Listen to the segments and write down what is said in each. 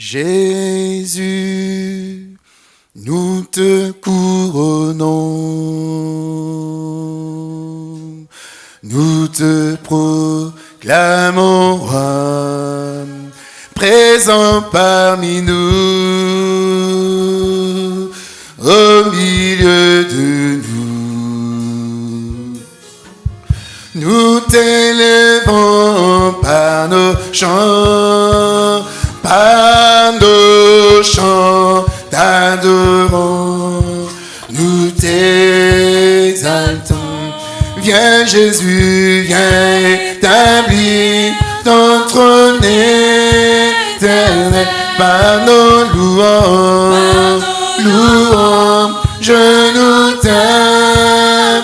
Jésus, nous te couronnons, nous te proclamons roi, présent parmi nous, au milieu de nous. Nous t'élèvons par nos chants, par nos chants t'adorons, nous t'exaltons. Viens Jésus, viens établir ton trône éternel par nos louanges, louanges, je nous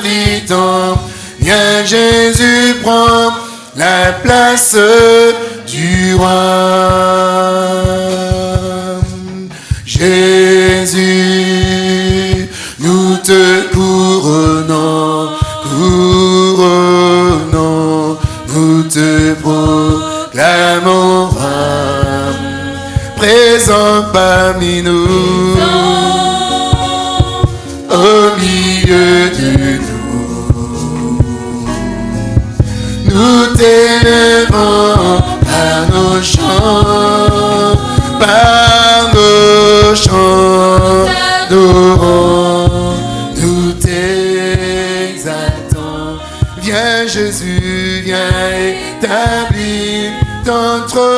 t'invitons. Viens Jésus, prends la place du roi. Nous te présent parmi nous, au milieu de nous. Nous t'élèvons par nos chants, par nos chants, d'orons, établir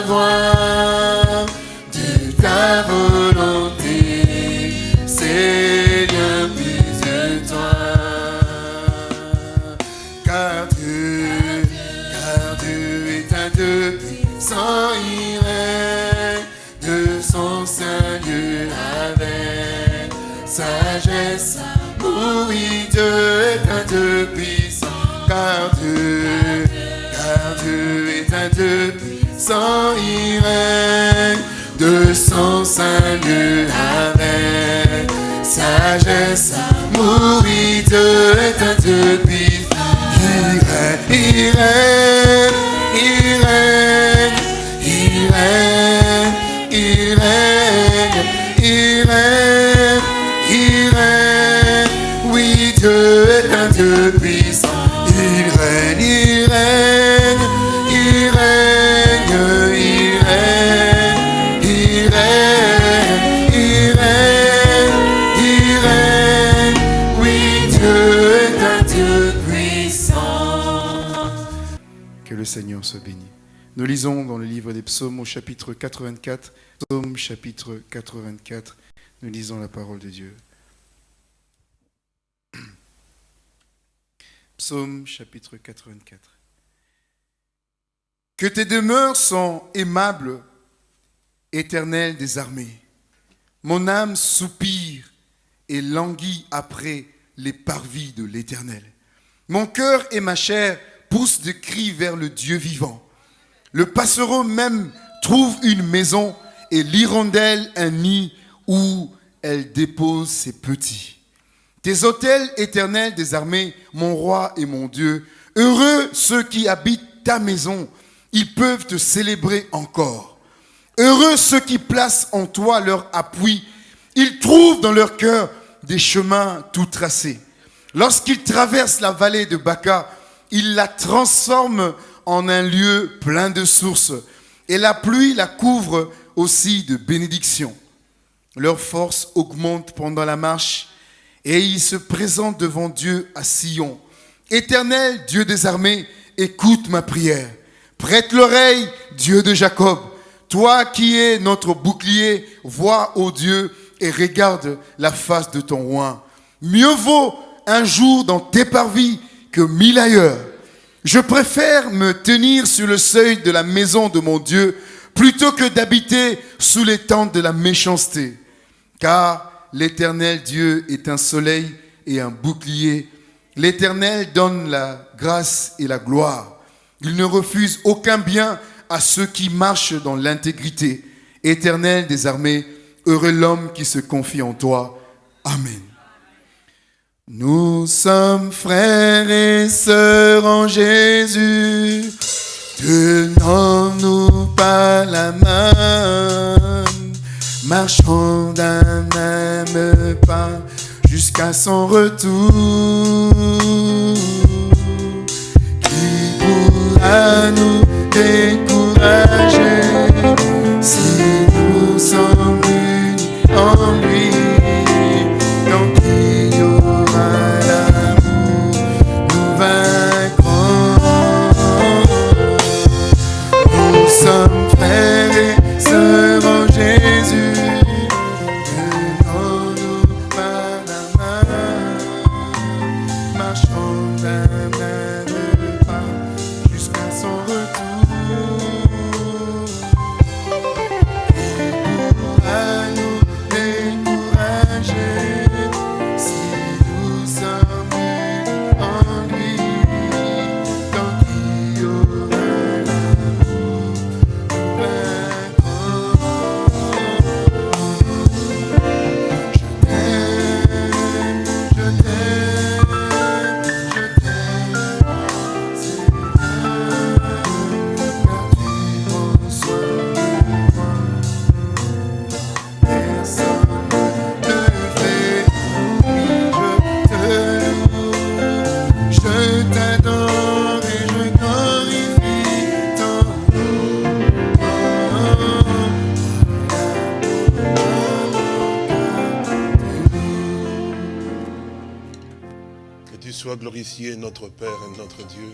voix, il de son saint Dieu avec sagesse. Oui, Dieu est un Dieu. Il il dans le livre des psaumes au chapitre 84, psaume chapitre 84, nous lisons la parole de Dieu. Psaume chapitre 84. Que tes demeures sont aimables, éternel des armées. Mon âme soupire et languit après les parvis de l'éternel. Mon cœur et ma chair poussent des cris vers le Dieu vivant. Le passereau même trouve une maison et l'hirondelle un nid où elle dépose ses petits. Tes autels éternels des armées, mon roi et mon Dieu, heureux ceux qui habitent ta maison, ils peuvent te célébrer encore. Heureux ceux qui placent en toi leur appui. Ils trouvent dans leur cœur des chemins tout tracés. Lorsqu'ils traversent la vallée de Baca, ils la transforment en un lieu plein de sources. Et la pluie la couvre aussi de bénédictions. Leur force augmente pendant la marche et ils se présentent devant Dieu à Sion. Éternel Dieu des armées, écoute ma prière. Prête l'oreille, Dieu de Jacob. Toi qui es notre bouclier, vois, ô Dieu, et regarde la face de ton roi. Mieux vaut un jour dans tes parvis que mille ailleurs. Je préfère me tenir sur le seuil de la maison de mon Dieu plutôt que d'habiter sous les tentes de la méchanceté. Car l'Éternel Dieu est un soleil et un bouclier. L'Éternel donne la grâce et la gloire. Il ne refuse aucun bien à ceux qui marchent dans l'intégrité. Éternel des armées, heureux l'homme qui se confie en toi. Amen. Nous sommes frères et sœurs en Jésus, tenons-nous pas la main, marchons d'un même pas jusqu'à son retour. Qui pourra nous décourager si notre Père et notre Dieu.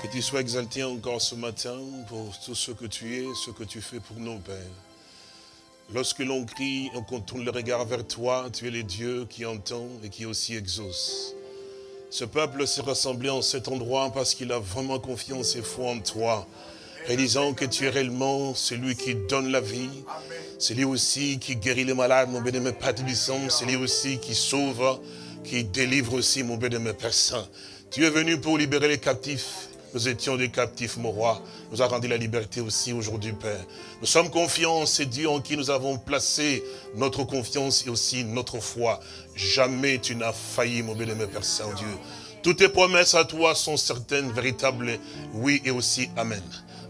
Que tu sois exalté encore ce matin pour tout ce que tu es, ce que tu fais pour nos pères. Lorsque l'on crie, on contourne le regard vers toi, tu es le Dieu qui entend et qui aussi exauce. Ce peuple s'est rassemblé en cet endroit parce qu'il a vraiment confiance et foi en toi, réalisant que tu es réellement celui qui donne la vie, c'est lui aussi qui guérit les malades, mon bénémoine Père Tébissant, c'est lui aussi qui sauve, qui délivre aussi, mon bénémoine Père Saint. Tu es venu pour libérer les captifs. Nous étions des captifs, mon roi. Nous a rendu la liberté aussi aujourd'hui, Père. Nous sommes confiants, c'est Dieu en qui nous avons placé notre confiance et aussi notre foi. Jamais tu n'as failli, mon bénémoine Père Saint-Dieu. Toutes tes promesses à toi sont certaines, véritables, oui et aussi Amen.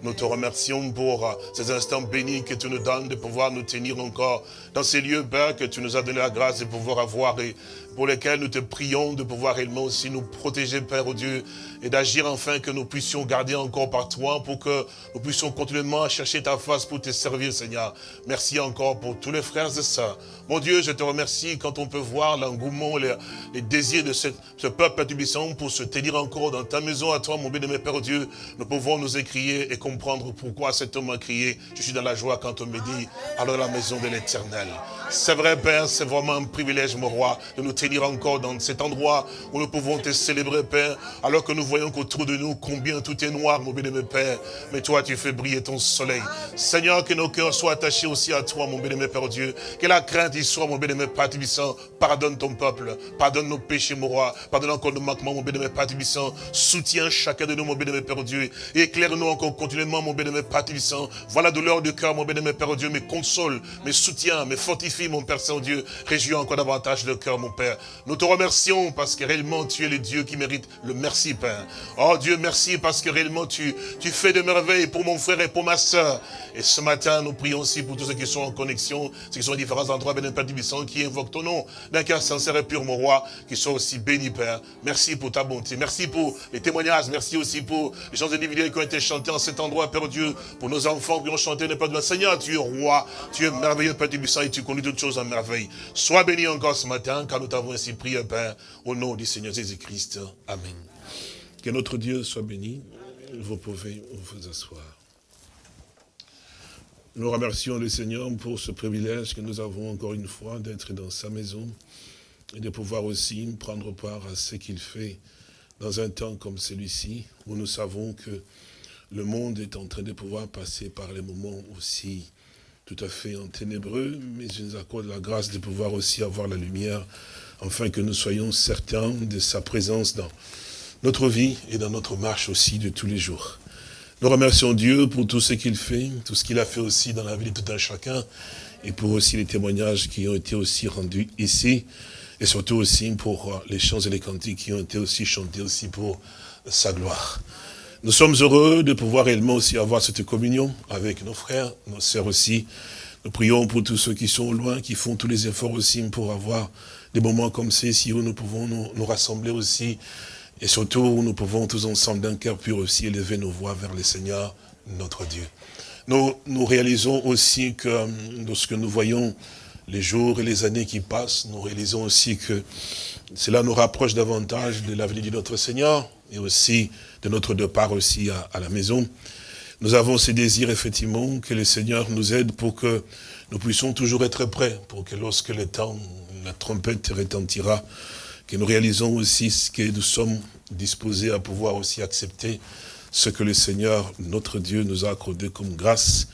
Nous te remercions pour ces instants bénis que tu nous donnes de pouvoir nous tenir encore dans ces lieux, Père, que tu nous as donné la grâce de pouvoir avoir et pour lesquels nous te prions de pouvoir réellement aussi nous protéger, Père, au Dieu, et d'agir enfin que nous puissions garder encore par toi pour que nous puissions continuellement chercher ta face pour te servir, Seigneur. Merci encore pour tous les frères et sœurs. Mon Dieu, je te remercie quand on peut voir l'engouement, les, désirs de cette- ce peuple tubissant pour se tenir encore dans ta maison à toi, mon bien-aimé Père Dieu. Nous pouvons nous écrier et comprendre pourquoi cet homme a crié. Je suis dans la joie quand on me dit, alors la maison de l'éternel. C'est vrai, Père, c'est vraiment un privilège, mon roi, de nous tenir encore dans cet endroit où nous pouvons te célébrer, Père, alors que nous voyons qu'autour de nous, combien tout est noir, mon bien-aimé Père. Mais toi, tu fais briller ton soleil. Seigneur, que nos cœurs soient attachés aussi à toi, mon bien-aimé Père Dieu. Que la crainte y soit, mon bien-aimé Père Tibissant. Pardonne ton peuple. Pardonne nos péchés, mon roi. Pardonne encore nos manquements, mon bien-aimé Père Tibissant. Soutiens chacun de nous, mon bien-aimé Père Dieu. Éclaire-nous encore continuellement, mon bien-aimé Père Tibissant. Voilà la douleur du cœur, mon bien-aimé Père Dieu. Mais console, mais soutiens, mais fortifie, mon Père Saint-Dieu. Réjouis encore davantage le cœur, mon. Père. Nous te remercions parce que réellement tu es le Dieu qui mérite le merci, Père. Oh Dieu, merci parce que réellement tu, tu fais de merveilles pour mon frère et pour ma soeur. Et ce matin, nous prions aussi pour tous ceux qui sont en connexion, ceux qui sont à différents endroits, béni Père Tibissant, qui invoquent ton nom d'un cœur sincère et pur, mon roi, qui sont aussi bénis, Père. Merci pour ta bonté. Merci pour les témoignages. Merci aussi pour les chants individuels qui ont été chantés en cet endroit, Père Dieu, pour nos enfants qui ont chanté, pas de Seigneur, tu es roi, tu es merveilleux, Père Tibissant, et tu conduis toutes choses en merveille. Sois béni encore ce matin, car nous t'avons ainsi prié, Père, au nom du Seigneur Jésus-Christ. Amen. Que notre Dieu soit béni. Vous pouvez vous asseoir. Nous remercions le Seigneur pour ce privilège que nous avons encore une fois d'être dans sa maison et de pouvoir aussi prendre part à ce qu'il fait dans un temps comme celui-ci, où nous savons que le monde est en train de pouvoir passer par les moments aussi tout à fait en ténébreux, mais je nous accorde la grâce de pouvoir aussi avoir la lumière, afin que nous soyons certains de sa présence dans notre vie et dans notre marche aussi de tous les jours. Nous remercions Dieu pour tout ce qu'il fait, tout ce qu'il a fait aussi dans la vie de tout un chacun, et pour aussi les témoignages qui ont été aussi rendus ici, et surtout aussi pour les chants et les cantiques qui ont été aussi chantés aussi pour sa gloire. Nous sommes heureux de pouvoir réellement aussi avoir cette communion avec nos frères, nos sœurs aussi. Nous prions pour tous ceux qui sont loin, qui font tous les efforts aussi pour avoir des moments comme ceux-ci où nous pouvons nous, rassembler aussi. Et surtout, nous pouvons tous ensemble d'un cœur pur aussi élever nos voix vers le Seigneur, notre Dieu. Nous, nous réalisons aussi que lorsque nous voyons les jours et les années qui passent, nous réalisons aussi que cela nous rapproche davantage de l'avenir de notre Seigneur et aussi de notre départ aussi à, à la maison. Nous avons ce désir, effectivement, que le Seigneur nous aide pour que nous puissions toujours être prêts, pour que lorsque le temps, la trompette retentira, que nous réalisons aussi ce que nous sommes disposés à pouvoir aussi accepter ce que le Seigneur, notre Dieu, nous a accordé comme grâce,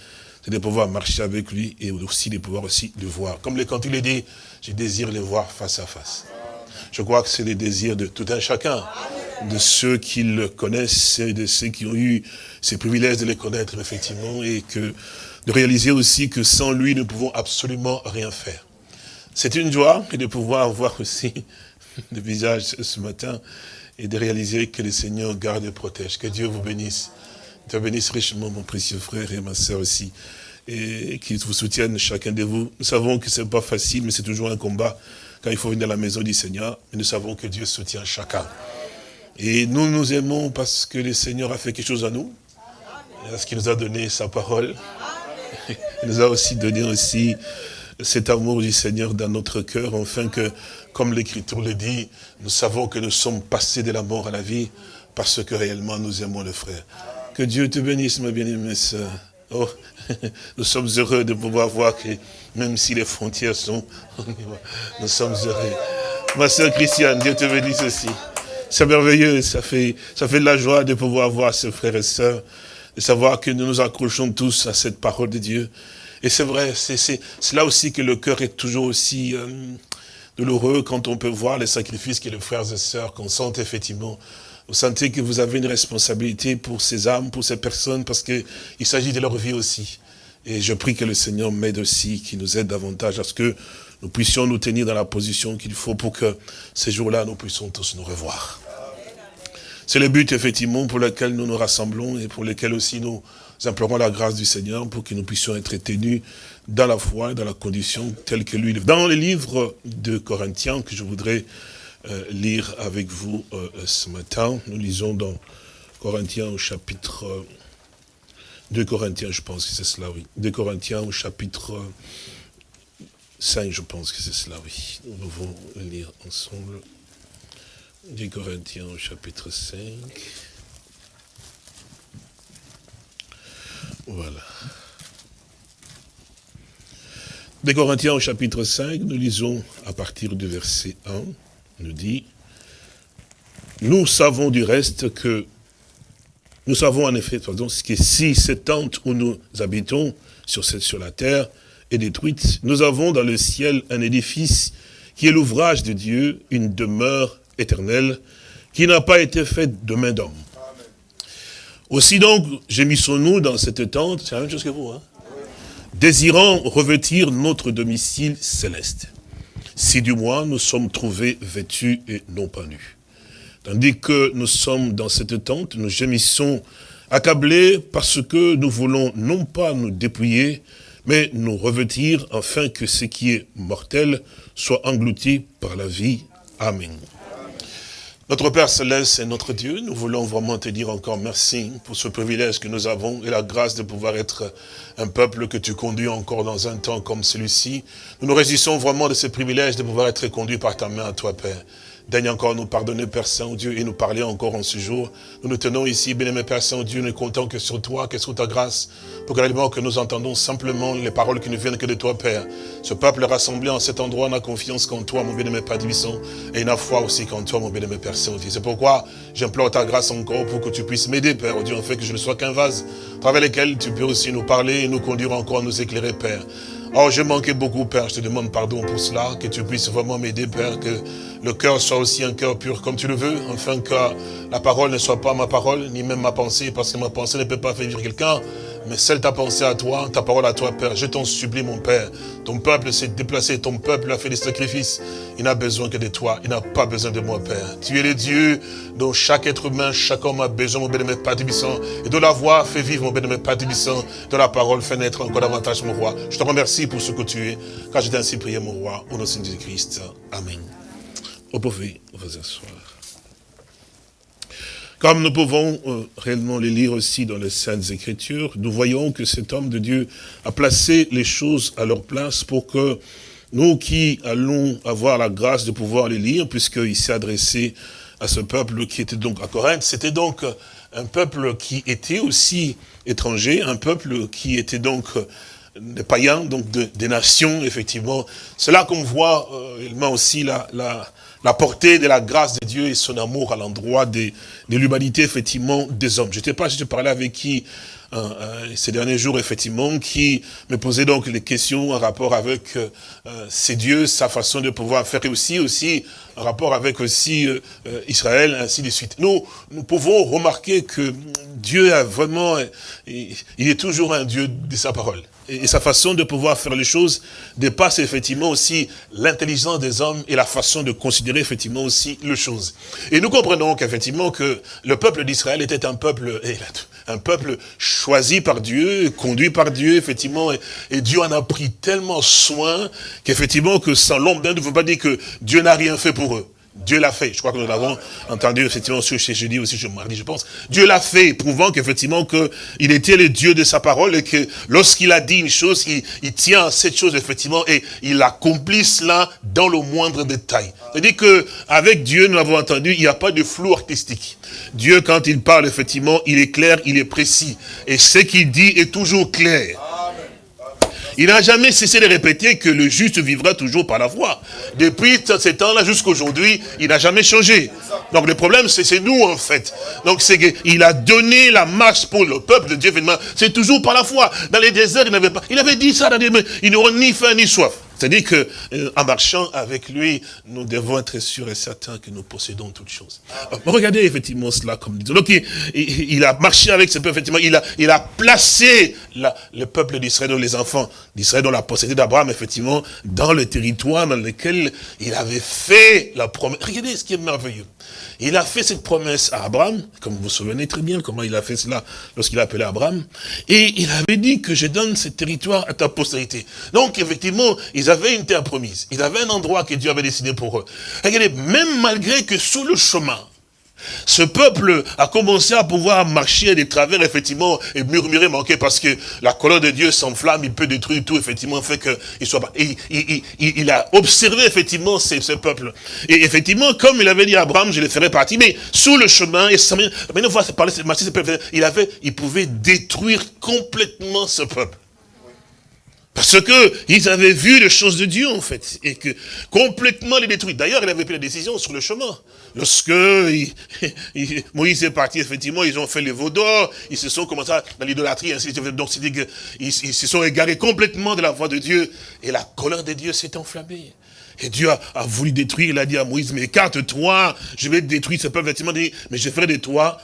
c'est de pouvoir marcher avec lui et aussi de pouvoir aussi le voir. Comme le cantique le dit, je désire le voir face à face. Je crois que c'est le désir de tout un chacun, de ceux qui le connaissent et de ceux qui ont eu ces privilèges de les connaître, effectivement, et que de réaliser aussi que sans lui, nous ne pouvons absolument rien faire. C'est une joie de pouvoir voir aussi le visage ce matin et de réaliser que le Seigneur garde et protège. Que Dieu vous bénisse. Dieu bénisse richement mon précieux frère et ma sœur aussi. Et qu'il vous soutienne chacun de vous. Nous savons que ce n'est pas facile, mais c'est toujours un combat quand il faut venir à la maison du Seigneur. Mais nous savons que Dieu soutient chacun. Et nous nous aimons parce que le Seigneur a fait quelque chose à nous. Parce qu'il nous a donné sa parole. Il nous a aussi donné aussi cet amour du Seigneur dans notre cœur, afin que, comme l'Écriture le dit, nous savons que nous sommes passés de la mort à la vie, parce que réellement nous aimons le frère. Que Dieu te bénisse, ma bien-aimée sœur. Oh, nous sommes heureux de pouvoir voir que, même si les frontières sont, nous sommes heureux. Ma sœur Christiane, Dieu te bénisse aussi. C'est merveilleux, ça fait, ça fait de la joie de pouvoir voir ce frères et sœurs, de savoir que nous nous accrochons tous à cette parole de Dieu. Et c'est vrai, c'est là aussi que le cœur est toujours aussi euh, douloureux quand on peut voir les sacrifices que les frères et sœurs consentent effectivement. Vous sentez que vous avez une responsabilité pour ces âmes, pour ces personnes, parce qu'il s'agit de leur vie aussi. Et je prie que le Seigneur m'aide aussi, qu'il nous aide davantage à ce que nous puissions nous tenir dans la position qu'il faut pour que ces jours-là, nous puissions tous nous revoir. C'est le but, effectivement, pour lequel nous nous rassemblons et pour lequel aussi nous implorons la grâce du Seigneur pour que nous puissions être tenus dans la foi et dans la condition telle que lui. Dans le livre de Corinthiens que je voudrais euh, lire avec vous euh, ce matin, nous lisons dans Corinthiens au chapitre 2 Corinthiens, je pense que c'est cela, oui. 2 Corinthiens au chapitre 5, je pense que c'est cela, oui. Nous devons lire ensemble. 2 Corinthiens au chapitre 5. Voilà. 2 Corinthiens au chapitre 5, nous lisons à partir du verset 1, nous dit, nous savons du reste que, nous savons en effet, pardon, que si cette tente où nous habitons sur, cette, sur la terre est détruite, nous avons dans le ciel un édifice qui est l'ouvrage de Dieu, une demeure éternelle, qui n'a pas été faite de main d'homme. Aussi donc, gémissons-nous dans cette tente, c'est la même chose que vous, hein désirant revêtir notre domicile céleste. si du moins nous sommes trouvés vêtus et non pas nus. Tandis que nous sommes dans cette tente, nous gémissons accablés parce que nous voulons non pas nous dépouiller, mais nous revêtir afin que ce qui est mortel soit englouti par la vie. Amen. Notre Père Céleste et notre Dieu, nous voulons vraiment te dire encore merci pour ce privilège que nous avons et la grâce de pouvoir être un peuple que tu conduis encore dans un temps comme celui-ci. Nous nous résistons vraiment de ce privilège de pouvoir être conduit par ta main à toi, Père. Daigne encore nous pardonner, Père Saint-Dieu, et nous parler encore en ce jour. Nous nous tenons ici, bien-aimé Père Saint-Dieu, nous comptons que sur toi, que sur ta grâce, pour que réellement que nous entendons simplement les paroles qui ne viennent que de toi, Père. Ce peuple rassemblé en cet endroit n'a confiance qu'en toi, mon bien-aimé Père Divison, et n'a foi aussi qu'en toi, mon bien-aimé Père Saint-Dieu. C'est pourquoi j'implore ta grâce encore pour que tu puisses m'aider, Père, Dieu, en fait que je ne sois qu'un vase, à travers lequel tu peux aussi nous parler et nous conduire encore nous éclairer, Père. Oh, je manquais beaucoup, Père. Je te demande pardon pour cela. Que tu puisses vraiment m'aider, Père. Que le cœur soit aussi un cœur pur comme tu le veux. Afin que la parole ne soit pas ma parole, ni même ma pensée. Parce que ma pensée ne peut pas faire vivre quelqu'un mais celle ta pensée à toi, ta parole à toi, Père. Je t'en supplie, mon Père. Ton peuple s'est déplacé, ton peuple a fait des sacrifices. Il n'a besoin que de toi, il n'a pas besoin de moi, Père. Tu es le Dieu dont chaque être humain, chaque homme a besoin, mon bénémoine Père Et de la voix fait vivre, mon bénémoine Père De la parole fait naître encore davantage, mon roi. Je te remercie pour ce que tu es, car j'ai ainsi prié, mon roi, au nom de Jésus-Christ. Amen. Vous pouvez vous asseoir. Comme nous pouvons euh, réellement les lire aussi dans les Saintes Écritures, nous voyons que cet homme de Dieu a placé les choses à leur place pour que nous qui allons avoir la grâce de pouvoir les lire, puisqu'il s'est adressé à ce peuple qui était donc à Corinthe, c'était donc un peuple qui était aussi étranger, un peuple qui était donc des païens, donc des nations, effectivement. C'est là qu'on voit euh, aussi la, la, la portée de la grâce de Dieu et son amour à l'endroit de, l'humanité, effectivement, des hommes. Je ne sais pas si je parlais avec qui euh, euh, ces derniers jours, effectivement, qui me posait donc les questions en rapport avec euh, ces dieux, sa façon de pouvoir faire, aussi, aussi en rapport avec aussi Israël, ainsi de suite. Nous, nous pouvons remarquer que Dieu a vraiment, il est toujours un Dieu de sa parole et sa façon de pouvoir faire les choses dépasse effectivement aussi l'intelligence des hommes et la façon de considérer effectivement aussi les choses. Et nous comprenons qu'effectivement que le peuple d'Israël était un peuple, un peuple choisi par Dieu, conduit par Dieu, effectivement, et, Dieu en a pris tellement soin qu'effectivement que sans l'ombre d'un ne veut pas dire que Dieu n'a rien fait pour eux. Dieu l'a fait. Je crois que nous l'avons entendu effectivement sur chez jeudi aussi, je mardi, je pense. Dieu l'a fait, prouvant qu'effectivement que il était le Dieu de sa parole et que lorsqu'il a dit une chose, il, tient cette chose effectivement et il accomplit cela dans le moindre détail. C'est-à-dire que avec Dieu, nous l'avons entendu, il n'y a pas de flou artistique. Dieu, quand il parle, effectivement, il est clair, il est précis. Et ce qu'il dit est toujours clair. Il n'a jamais cessé de répéter que le juste vivra toujours par la foi. Depuis ce temps-là jusqu'à aujourd'hui, il n'a jamais changé. Donc le problème, c'est nous en fait. Donc c'est qu'il a donné la marche pour le peuple de Dieu. C'est toujours par la foi. Dans les déserts, il n'avait pas. Il avait dit ça dans les ils n'auront ni faim ni soif. C'est-à-dire que euh, en marchant avec lui, nous devons être sûrs et certains que nous possédons toutes choses. Regardez effectivement cela comme. Donc il, a marché avec ce peuple, effectivement, il a, il a placé le peuple d'Israël, les enfants d'Israël, dont la possédé d'Abraham, effectivement, dans le territoire dans lequel il avait fait la promesse. Regardez ce qui est merveilleux. Il a fait cette promesse à Abraham, comme vous vous souvenez très bien comment il a fait cela lorsqu'il a appelé Abraham, et il avait dit que je donne ce territoire à ta postérité. Donc effectivement, ils avaient une terre promise, ils avaient un endroit que Dieu avait décidé pour eux. Regardez, même malgré que sur le chemin, ce peuple a commencé à pouvoir marcher des travers, effectivement, et murmurer, manquer, parce que la colère de Dieu s'enflamme, il peut détruire tout, effectivement, fait qu'il soit pas. Et, il, a observé, effectivement, ce, peuple. Et effectivement, comme il avait dit à Abraham, je les ferai partie, mais sous le chemin, et parler, il avait, il pouvait détruire complètement ce peuple. Parce que ils avaient vu les choses de Dieu, en fait, et que complètement les détruire. D'ailleurs, il avait pris la décision sur le chemin. Lorsque Moïse est parti, effectivement, ils ont fait les veaux d'or, ils se sont commencé dans l'idolâtrie, ainsi de suite. Donc, c'est qu'ils ils se sont égarés complètement de la voie de Dieu, et la colère de Dieu s'est enflammée. Et Dieu a, voulu détruire, il a dit à Moïse, mais écarte-toi, je vais détruire ce peuple, effectivement, mais je ferai de toi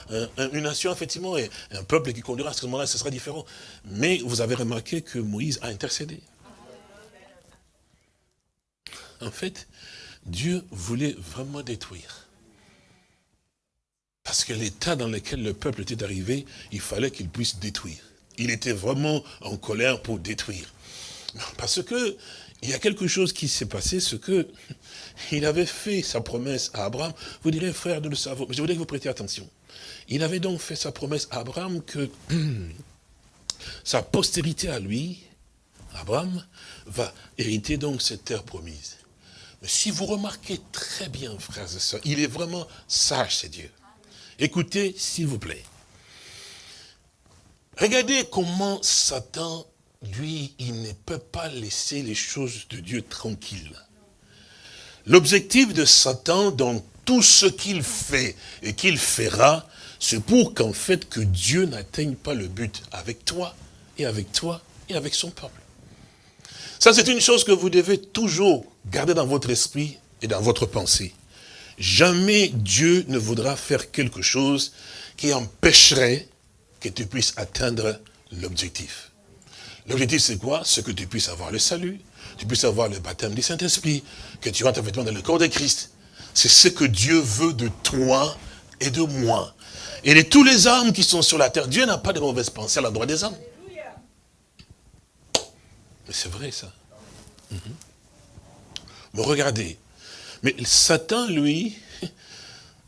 une nation, effectivement, et un peuple qui conduira à ce moment-là, ce sera différent. Mais vous avez remarqué que Moïse a intercédé. en fait, Dieu voulait vraiment détruire. Parce que l'état dans lequel le peuple était arrivé, il fallait qu'il puisse détruire. Il était vraiment en colère pour détruire. Parce que il y a quelque chose qui s'est passé, ce que il avait fait sa promesse à Abraham. Vous direz, frère, nous le savons, mais je voudrais que vous prêtiez attention. Il avait donc fait sa promesse à Abraham que sa postérité à lui, Abraham, va hériter donc cette terre promise. Mais si vous remarquez très bien, frères et sœurs, il est vraiment sage, c'est Dieu. Écoutez, s'il vous plaît. Regardez comment Satan lui, il ne peut pas laisser les choses de Dieu tranquilles. L'objectif de Satan dans tout ce qu'il fait et qu'il fera, c'est pour qu'en fait que Dieu n'atteigne pas le but avec toi et avec toi et avec son peuple. Ça, c'est une chose que vous devez toujours garder dans votre esprit et dans votre pensée. Jamais Dieu ne voudra faire quelque chose qui empêcherait que tu puisses atteindre l'objectif. L'objectif, c'est quoi? C'est que tu puisses avoir le salut, tu puisses avoir le baptême du Saint-Esprit, que tu rentres effectivement dans le corps de Christ. C'est ce que Dieu veut de toi et de moi. Et de tous les hommes qui sont sur la terre, Dieu n'a pas de mauvaises pensées à l'endroit des hommes. Mais c'est vrai, ça. Mhm. Mais regardez. Mais Satan, lui,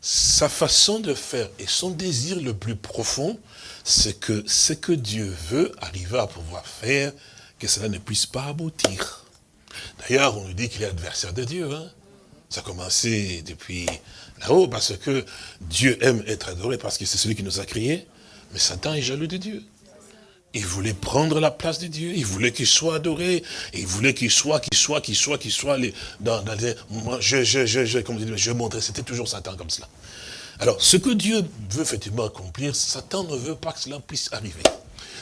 sa façon de faire et son désir le plus profond, c'est que ce que Dieu veut arriver à pouvoir faire, que cela ne puisse pas aboutir. D'ailleurs, on nous dit qu'il est adversaire de Dieu. Hein. Ça a commencé depuis là-haut, parce que Dieu aime être adoré, parce que c'est celui qui nous a créés. Mais Satan est jaloux de Dieu. Il voulait prendre la place de Dieu, il voulait qu'il soit adoré, il voulait qu'il soit, qu'il soit, qu'il soit, qu'il soit, dans, dans les, je, je, je, je, comme je, je montrais, c'était toujours Satan comme cela. Alors, ce que Dieu veut effectivement accomplir, Satan ne veut pas que cela puisse arriver.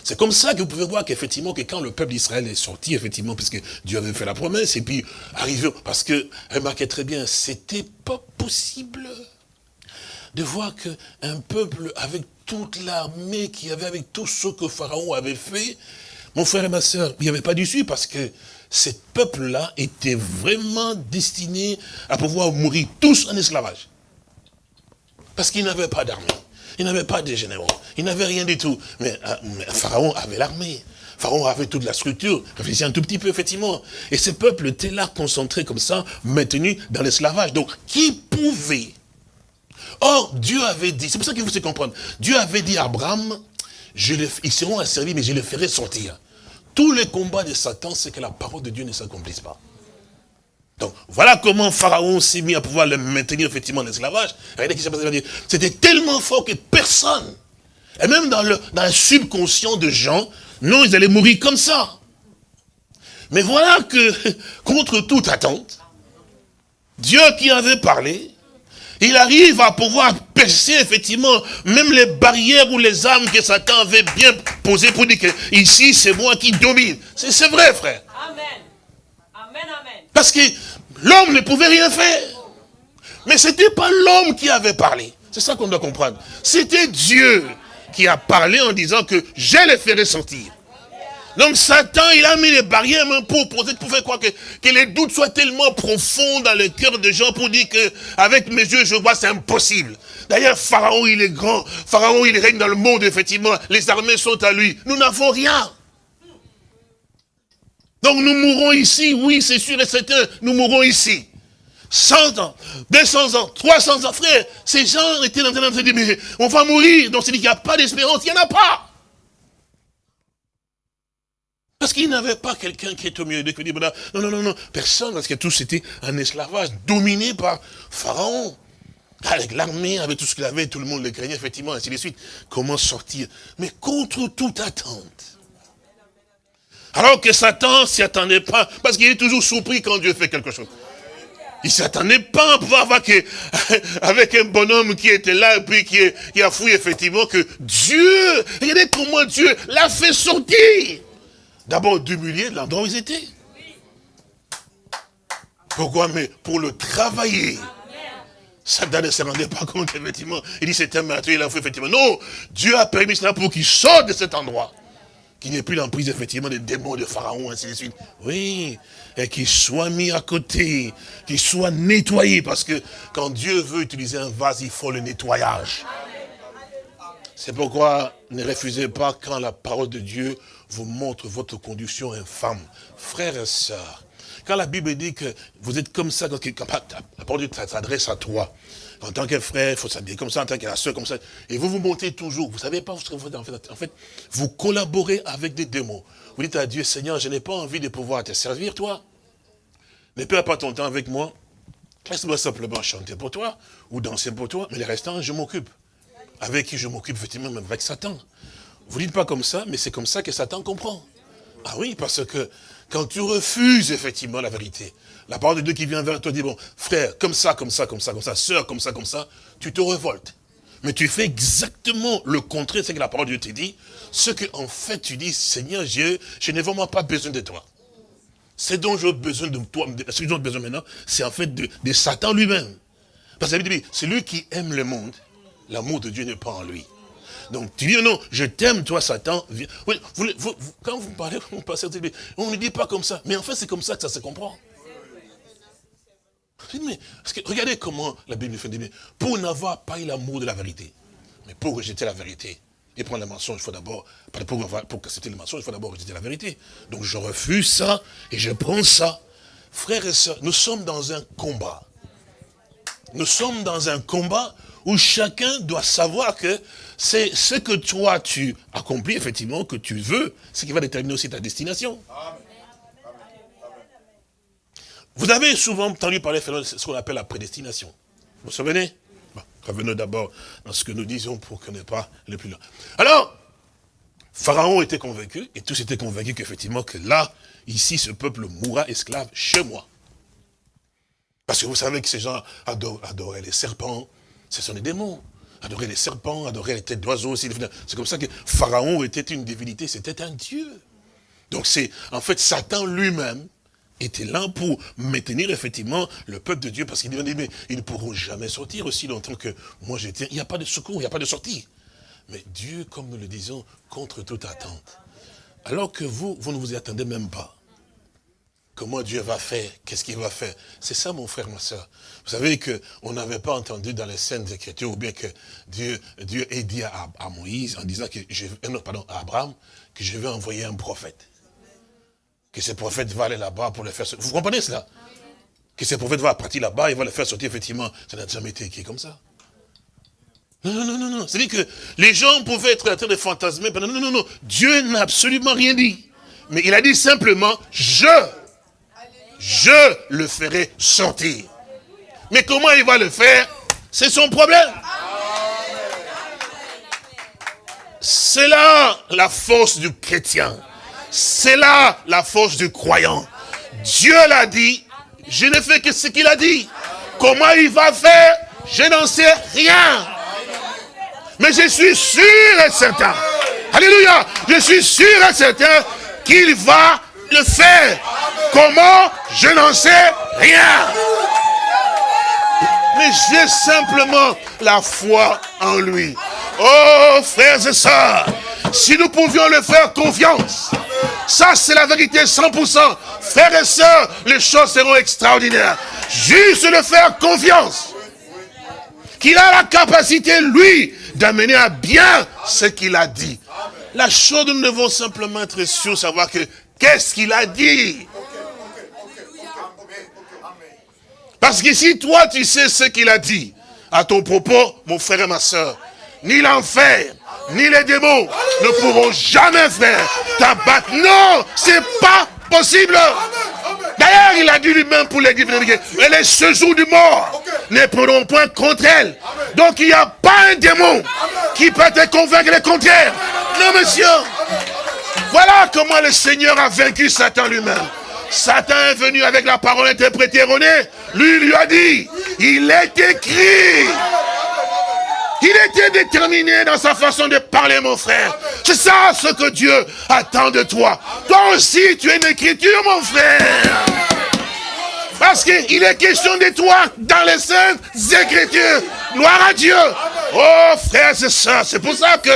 C'est comme ça que vous pouvez voir qu'effectivement, que quand le peuple d'Israël est sorti, effectivement, puisque Dieu avait fait la promesse, et puis arrivé, parce que, remarquez très bien, c'était pas possible de voir qu'un peuple avec toute l'armée qui avait, avec tout ce que Pharaon avait fait, mon frère et ma soeur, il n'y avait pas d'issue parce que ce peuple-là était vraiment destiné à pouvoir mourir tous en esclavage. Parce qu'il n'avait pas d'armée. Il n'avait pas de généraux. Il n'avait rien du tout. Mais, euh, Pharaon avait l'armée. Pharaon avait toute la structure. Réfléchissez un tout petit peu, effectivement. Et ce peuple était là, concentré comme ça, maintenu dans l'esclavage. Donc, qui pouvait? Or, Dieu avait dit, c'est pour ça qu'il faut se comprendre, Dieu avait dit à Abraham, ils seront asservis, mais je les ferai sortir. Tous les combats de Satan, c'est que la parole de Dieu ne s'accomplisse pas. Donc, voilà comment Pharaon s'est mis à pouvoir le maintenir effectivement en esclavage. Regardez qui s'est passé. C'était tellement fort que personne, et même dans le, dans le subconscient de gens, non, ils allaient mourir comme ça. Mais voilà que, contre toute attente, Dieu qui avait parlé, il arrive à pouvoir percer effectivement même les barrières ou les armes que Satan avait bien posées pour dire que ici c'est moi qui domine. C'est vrai frère. Amen. Parce que l'homme ne pouvait rien faire. Mais ce n'était pas l'homme qui avait parlé. C'est ça qu'on doit comprendre. C'était Dieu qui a parlé en disant que je les ferai sortir. Donc Satan, il a mis les barrières pour, pour, pour faire croire que, que les doutes soient tellement profonds dans le cœur des gens pour dire que avec mes yeux je vois c'est impossible. D'ailleurs, Pharaon il est grand, Pharaon il règne dans le monde effectivement, les armées sont à lui. Nous n'avons rien. Donc nous mourrons ici, oui, c'est sûr et certain, nous mourrons ici. 100 ans, 200 ans, 300 ans, frère, ces gens étaient en train de dire, mais on va mourir, donc c'est dit qu'il n'y a pas d'espérance, il n'y en a pas. Parce qu'il n'avait pas quelqu'un qui est au milieu de dit, non, non, non, non, personne, parce que tous étaient en esclavage, dominé par Pharaon. Avec l'armée, avec tout ce qu'il avait, tout le monde le craignait, effectivement, ainsi de suite. Comment sortir? Mais contre toute attente. Alors que Satan s'y attendait pas, parce qu'il est toujours surpris quand Dieu fait quelque chose. Il s'attendait pas à pouvoir voir que, avec un bonhomme qui était là, et puis qui, a fouillé effectivement que Dieu, regardez comment Dieu l'a fait sortir. D'abord d'humilier l'endroit où ils étaient. Pourquoi? Mais pour le travailler. Satan ne se rendait pas compte, effectivement. Il dit, c'est un il a fait effectivement. Non, Dieu a permis cela pour qu'il sorte de cet endroit qu'il ait plus l'emprise effectivement des démons de Pharaon, ainsi de suite. Oui, et qu'il soit mis à côté, qu'il soit nettoyé, parce que quand Dieu veut utiliser un vase, il faut le nettoyage. C'est pourquoi ne refusez pas quand la parole de Dieu vous montre votre condition infâme. Frères et sœurs, quand la Bible dit que vous êtes comme ça, la parole de Dieu s'adresse à toi, en tant que frère, il faut s'habiller comme ça, en tant que la comme ça, et vous vous montez toujours, vous ne savez pas, en fait, en fait, vous collaborez avec des démons. Vous dites à Dieu, Seigneur, je n'ai pas envie de pouvoir te servir, toi. Ne perds pas ton temps avec moi. Laisse-moi simplement chanter pour toi, ou danser pour toi, mais les restants, je m'occupe. Avec qui je m'occupe, effectivement, même avec Satan. Vous dites pas comme ça, mais c'est comme ça que Satan comprend. Ah oui, parce que quand tu refuses effectivement la vérité, la parole de Dieu qui vient vers toi dit, bon, frère, comme ça, comme ça, comme ça, comme ça, sœur, comme ça, comme ça, tu te révoltes. Mais tu fais exactement le contraire de ce que la parole de Dieu te dit. Ce que, en fait, tu dis, Seigneur Dieu, je n'ai vraiment pas besoin de toi. Ce dont j'ai besoin de toi, ce que j'ai besoin maintenant, c'est en fait de, Satan lui-même. Parce que c'est lui qui aime le monde, l'amour de Dieu n'est pas en lui. Donc tu dis non, je t'aime toi Satan. quand vous parlez, vous passez, on ne dit pas comme ça. Mais en fait c'est comme ça que ça se comprend. Mais, regardez comment la Bible fait dire, pour n'avoir pas eu l'amour de la vérité, mais pour rejeter la vérité, et prendre le mensonge, il faut d'abord, pour, pour accepter le mensonge, il faut d'abord rejeter la vérité. Donc je refuse ça et je prends ça. Frères et sœurs, nous sommes dans un combat. Nous sommes dans un combat où chacun doit savoir que c'est ce que toi tu accomplis, effectivement, que tu veux, ce qui va déterminer aussi ta destination. Vous avez souvent entendu parler de ce qu'on appelle la prédestination. Vous vous souvenez? Revenons d'abord dans ce que nous disons pour qu'on n'ait pas le plus loin. Alors, Pharaon était convaincu, et tous étaient convaincus qu'effectivement, que là, ici, ce peuple mourra esclave chez moi. Parce que vous savez que ces gens adoraient les serpents, ce sont des démons. Adorer les serpents, adorer les têtes d'oiseaux. C'est comme ça que Pharaon était une divinité, c'était un dieu. Donc c'est, en fait, Satan lui-même était là pour maintenir effectivement le peuple de Dieu, parce qu'il dit, mais ils ne pourront jamais sortir aussi longtemps que moi j'étais. Il n'y a pas de secours, il n'y a pas de sortie. Mais Dieu, comme nous le disons, contre toute attente. Alors que vous, vous ne vous y attendez même pas. Comment Dieu va faire? Qu'est-ce qu'il va faire? C'est ça, mon frère, ma soeur. Vous savez qu'on n'avait pas entendu dans les scènes d'écriture, ou bien que Dieu, Dieu ait dit à, Moïse, en disant que je, euh, à Abraham, que je vais envoyer un prophète que ce prophète va aller là-bas pour le faire sortir. Vous comprenez cela? Que ce prophète va partir là-bas, il va le faire sortir, effectivement. Ça n'a jamais été écrit comme ça. Non, non, non, non, non. C'est-à-dire que les gens pouvaient être en train de fantasmer. Non, non, non, non. Dieu n'a absolument rien dit. Mais il a dit simplement, je, je le ferai sortir. Mais comment il va le faire? C'est son problème. C'est là la force du chrétien. C'est là la force du croyant. Dieu l'a dit, je ne fais que ce qu'il a dit. Comment il va faire Je n'en sais rien. Mais je suis sûr et certain. Alléluia. Je suis sûr et certain qu'il va le faire. Comment Je n'en sais rien. Mais j'ai simplement la foi en lui. Oh, frères et sœurs, si nous pouvions le faire confiance, ça, c'est la vérité 100%. Frères et sœurs, les choses seront extraordinaires. Juste le faire confiance. Qu'il a la capacité, lui, d'amener à bien ce qu'il a dit. La chose, nous devons simplement être sûrs, savoir que, qu'est-ce qu'il a dit Parce que si toi, tu sais ce qu'il a dit, à ton propos, mon frère et ma soeur, ni l'enfer, ni les démons ne pourront jamais faire t'abattre. Non, c'est pas possible. D'ailleurs, il a dit lui-même pour les divinités, mais les séjours du mort ne pourront point contre elle. Donc il n'y a pas un démon qui peut te convaincre le contraire. Non, monsieur. Voilà comment le Seigneur a vaincu Satan lui-même. Satan est venu avec la parole interprétée erronée. Lui, lui a dit, il est écrit. Il était déterminé dans sa façon de parler, mon frère. C'est ça ce que Dieu attend de toi. Toi aussi, tu es une écriture, mon frère. Parce qu'il est question de toi dans les saintes écritures. Gloire à Dieu. Oh, frère, c'est ça. C'est pour ça que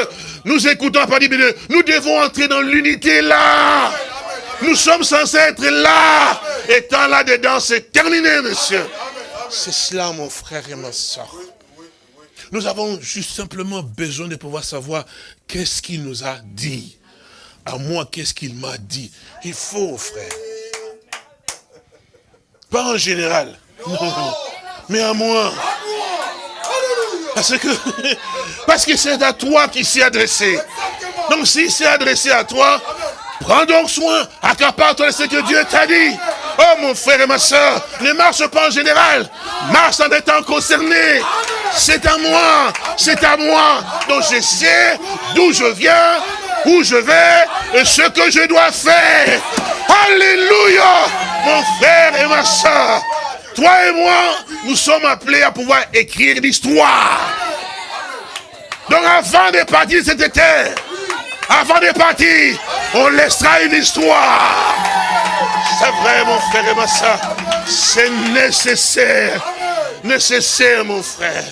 nous écoutons parole de nous devons entrer dans l'unité là. Nous sommes censés être là. Étant là-dedans, c'est terminé, monsieur. C'est cela, mon frère et ma soeur. Nous avons juste simplement besoin de pouvoir savoir qu'est-ce qu'il nous a dit. À moi, qu'est-ce qu'il m'a dit. Il faut, frère. Pas en général. Non, mais à moi. Parce que parce que c'est à toi qu'il s'est adressé. Donc s'il s'est adressé à toi, prends donc soin, accapare-toi de ce que Dieu t'a dit. Oh mon frère et ma soeur, ne marche pas en général, marche en étant concerné. C'est à moi, c'est à moi. Donc je sais d'où je viens, où je vais et ce que je dois faire. Alléluia, mon frère et ma soeur. Toi et moi, nous sommes appelés à pouvoir écrire l'histoire. Donc avant de partir de cette avant de partir, on laissera une histoire. C'est vrai, mon frère et ma soeur. C'est nécessaire, nécessaire, mon frère,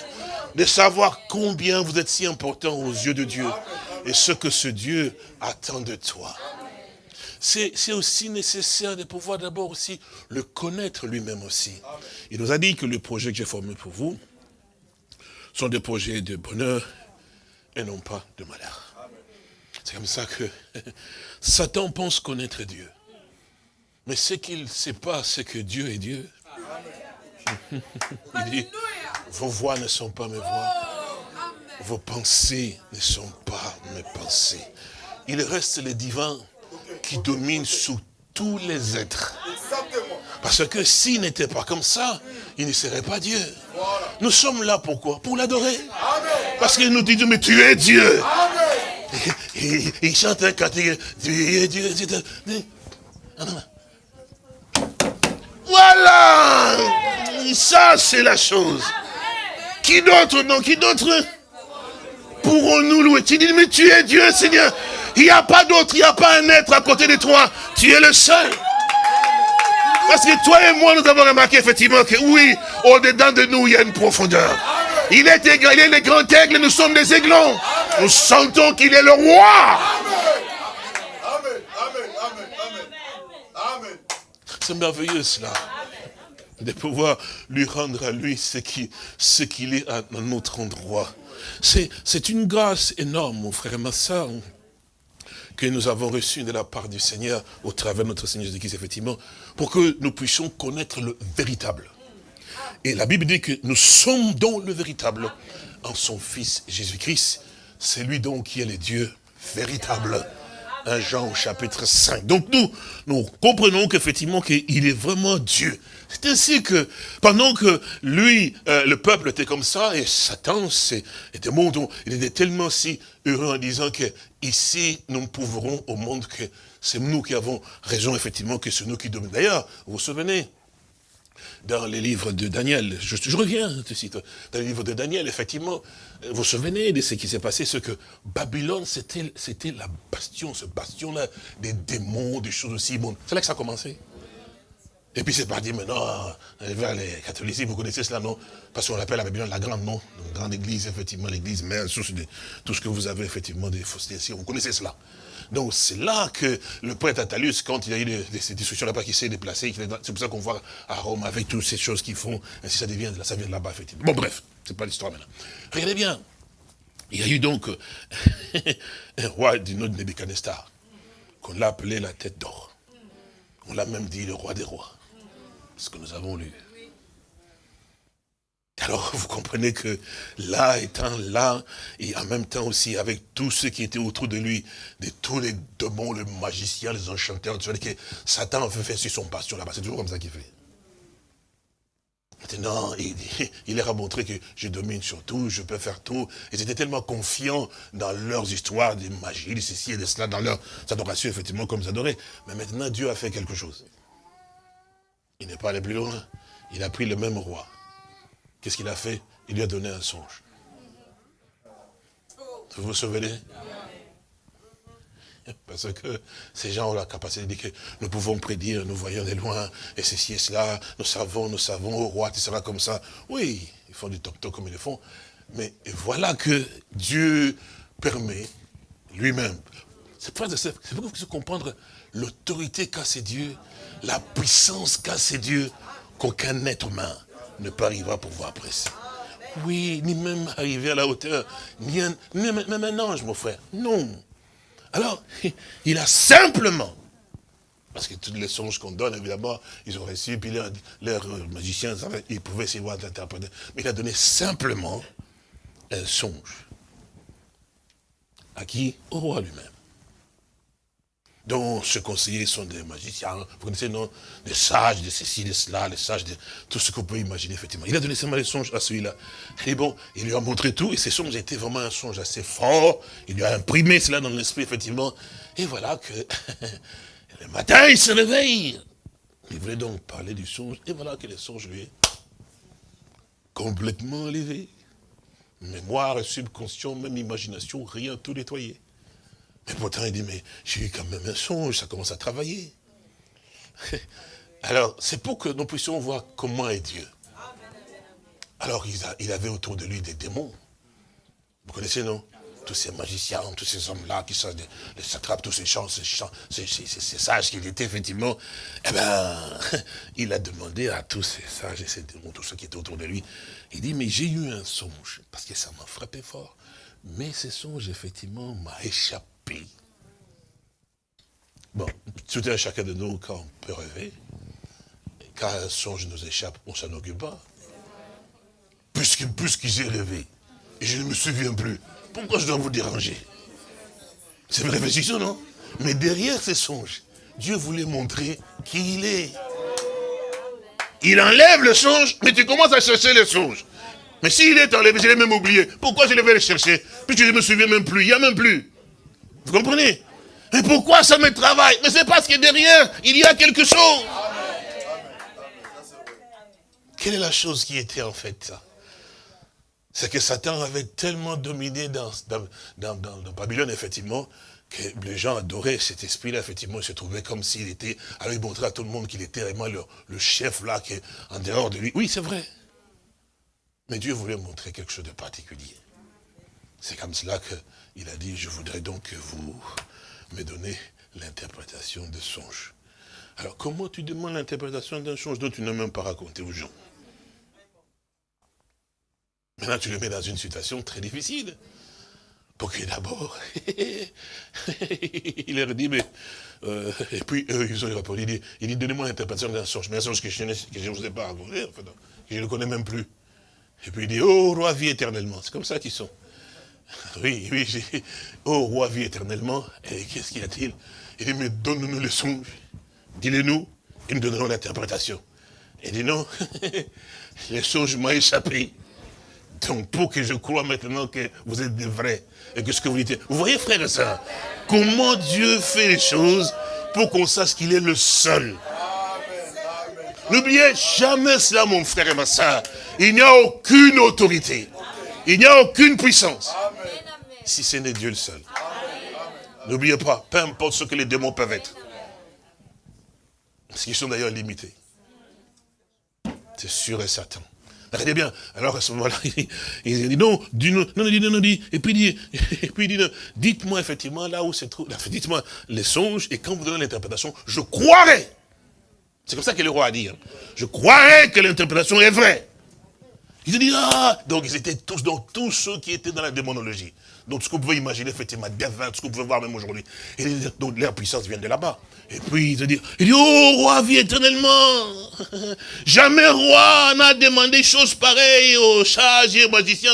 de savoir combien vous êtes si important aux yeux de Dieu et ce que ce Dieu attend de toi c'est aussi nécessaire de pouvoir d'abord aussi le connaître lui-même aussi. Il nous a dit que les projets que j'ai formés pour vous sont des projets de bonheur et non pas de malheur. C'est comme ça que Satan pense connaître Dieu. Mais ce qu'il ne sait pas, c'est que Dieu est Dieu. Il dit, vos voix ne sont pas mes voix. Vos pensées ne sont pas mes pensées. Il reste le divin qui domine sur tous les êtres. Parce que s'il n'était pas comme ça, il ne serait pas Dieu. Nous sommes là pourquoi? Pour l'adorer. Parce qu'il nous dit, mais tu es Dieu. il chante un cantique, tu es Dieu. Voilà Ça, c'est la chose. Qui d'autre, non Qui d'autre Pourrons-nous louer? Tu dis, mais tu es Dieu, Seigneur. Il n'y a pas d'autre, il n'y a pas un être à côté de toi. Tu es le seul. Parce que toi et moi, nous avons remarqué effectivement que oui, au-dedans de nous, il y a une profondeur. Il est, il est le grand aigle, nous sommes des aiglons. Nous sentons qu'il est le roi. C'est merveilleux cela. De pouvoir lui rendre à lui ce qu'il ce est à notre endroit. C'est une grâce énorme, mon frère et ma soeur que nous avons reçu de la part du Seigneur, au travers de notre Seigneur Jésus-Christ, effectivement, pour que nous puissions connaître le véritable. Et la Bible dit que nous sommes donc le véritable en son Fils Jésus-Christ. C'est lui donc qui est le Dieu véritable. 1 Jean au chapitre 5. Donc nous, nous comprenons qu'effectivement qu'il est vraiment Dieu. C'est ainsi que pendant que lui, euh, le peuple était comme ça, et Satan était monde, il était tellement si heureux en disant que ici nous prouverons au monde que c'est nous qui avons raison, effectivement, que c'est nous qui dominons. D'ailleurs, vous vous souvenez, dans les livres de Daniel, je, reviens de suite, dans les livres de Daniel, effectivement, vous vous souvenez de ce qui s'est passé, ce que Babylone, c'était la bastion, ce bastion-là, des démons, des choses aussi. Bon, c'est là que ça a commencé. Et puis c'est parti maintenant vers les catholiques, vous connaissez cela, non? Parce qu'on l'appelle la Babylone la grande, non? La grande église, effectivement, l'église mère, source de tout ce que vous avez, effectivement, des faussetés, vous connaissez cela. Donc c'est là que le prêtre Attalus, quand il y a eu ces discussions là-bas, qui s'est déplacé, c'est pour ça qu'on voit à Rome avec toutes ces choses qu'ils font, ainsi ça devient, ça vient de là-bas, effectivement. Bon bref, c'est pas l'histoire maintenant. Regardez bien, il y a eu donc un roi du nom de Nebuchadnezzar, qu'on l'a appelé la tête d'or. On l'a même dit le roi des rois ce que nous avons lu. Alors vous comprenez que là étant là, et en même temps aussi avec tous ceux qui étaient autour de lui, de tous les démons, les magiciens, les enchanteurs, que Satan fait faire sur son passion là-bas, c'est toujours comme ça qu'il fait. Maintenant, il, il leur a montré que je domine sur tout, je peux faire tout. Ils étaient tellement confiants dans leurs histoires de magie, de ceci et de cela, dans leur adoration, effectivement, comme ils adoraient. Mais maintenant, Dieu a fait quelque chose. Il n'est pas allé plus loin. Il a pris le même roi. Qu'est-ce qu'il a fait? Il lui a donné un songe. Vous vous souvenez? Parce que ces gens ont la capacité de dire que nous pouvons prédire, nous voyons de loin, et ceci et cela, nous savons, nous savons, au roi, tu seras comme ça. Oui, ils font du top-top comme ils le font. Mais voilà que Dieu permet lui-même. C'est pour vous comprendre l'autorité qu'a ces dieux, la puissance qu'a ces dieux, qu'aucun être humain ne peut arriver à pouvoir apprécier. Oui, ni même arriver à la hauteur, ni, même un ange, mon frère. Non. Alors, il a simplement, parce que tous les songes qu'on donne, évidemment, ils ont reçu, puis leurs magiciens, ils pouvaient essayer d'interpréter. Mais il a donné simplement un songe. À qui? Au roi lui-même dont ses conseillers sont des magiciens, vous connaissez, non? Des sages, de ceci, de cela, les sages, de tout ce qu'on peut imaginer, effectivement. Il a donné seulement les songes à celui-là. Et bon, il lui a montré tout, et ces songes étaient vraiment un songe assez fort. Il lui a imprimé cela dans l'esprit, effectivement. Et voilà que, le matin, il se réveille. Il voulait donc parler du songe, et voilà que le songe lui est complètement enlevé. Mémoire, subconscient, même imagination, rien, tout nettoyé. Mais pourtant, il dit, mais j'ai eu quand même un songe, ça commence à travailler. Alors, c'est pour que nous puissions voir comment est Dieu. Alors, il, avait autour de lui des démons. Vous connaissez, non? Tous ces magiciens, tous ces hommes-là qui sont les satrapes, tous ces chants, ces, ces, sages qu'il était, effectivement. Eh bien, il a demandé à tous ces sages et ces démons, tous ceux qui étaient autour de lui, il dit, mais j'ai eu un songe, parce que ça m'a frappé fort. Mais ce songe, effectivement, m'a échappé Bon, tout à chacun de nous, quand on peut rêver, quand un songe nous échappe, on s'en occupe pas. Puisque, puisque j'ai rêvé, et je ne me souviens plus, pourquoi je dois vous déranger? C'est une réflexion, non? Mais derrière ces songes, Dieu voulait montrer qui il est. Il enlève le songe, mais tu commences à chercher le songe. Mais s'il est enlevé, je l'ai même oublié. Pourquoi je vais le chercher? Puisque je ne me souviens même plus, il n'y a même plus. Vous comprenez? Mais pourquoi ça me travaille? Mais c'est parce que derrière, il y a quelque chose. Quelle est la chose qui était en fait C'est que Satan avait tellement dominé dans, dans, Babylone, effectivement, que les gens adoraient cet esprit-là, effectivement, il se trouvait comme s'il était, alors il montrait à tout le monde qu'il était vraiment le, le chef là, qui est en dehors de lui. Oui, c'est vrai. Mais Dieu voulait montrer quelque chose de particulier. C'est comme cela que il a dit, je voudrais donc que vous me donnez l'interprétation de songe. Alors, comment tu demandes l'interprétation d'un songe? Dont tu n'as même pas raconté aux gens Maintenant, tu le mets dans une situation très difficile. Pour que d'abord, il leur dit, mais... Euh, et puis, eux, ils ont répondu, il dit, il dit donnez-moi l'interprétation d'un songe, mais un songe que je ne vous ai pas raconté, que je ne connais même plus. Et puis il dit, oh, roi, vie éternellement. C'est comme ça qu'ils sont. Oui, oui, oh roi vit éternellement. Et qu'est-ce qu'il a-t-il? Il dit, mais donne-nous le songe. Dis-le-nous, et nous donnerons l'interprétation. Il dit, non, le songe m'a échappé. Donc, pour que je croie maintenant que vous êtes des vrais, et que ce que vous dites... Vous voyez, frère et soeur, comment Dieu fait les choses pour qu'on sache qu'il est le seul. N'oubliez jamais cela, mon frère et ma soeur. Il n'y a aucune autorité. Il n'y a aucune puissance si ce n'est Dieu le seul. N'oubliez pas, peu importe ce que les démons peuvent être. Parce qu'ils sont d'ailleurs limités. C'est sûr et certain. Regardez bien. Alors à ce moment-là, il, dit non, dis non, non, non, non, dit, et puis dit, et puis dit, dites-moi effectivement là où se trouve, dites-moi les songes, et quand vous donnez l'interprétation, je croirai. C'est comme ça que le roi a dit. Hein. Je croirai que l'interprétation est vraie. Ils ont dit, ah Donc ils étaient tous, donc tous ceux qui étaient dans la démonologie. Donc ce qu'on pouvait imaginer, effectivement, devin, ce qu'on pouvait voir même aujourd'hui. Et donc leur puissance vient de là-bas. Et puis ils ont dit, il dit, oh roi, vie éternellement. Jamais roi n'a demandé choses pareilles aux sages et aux magiciens.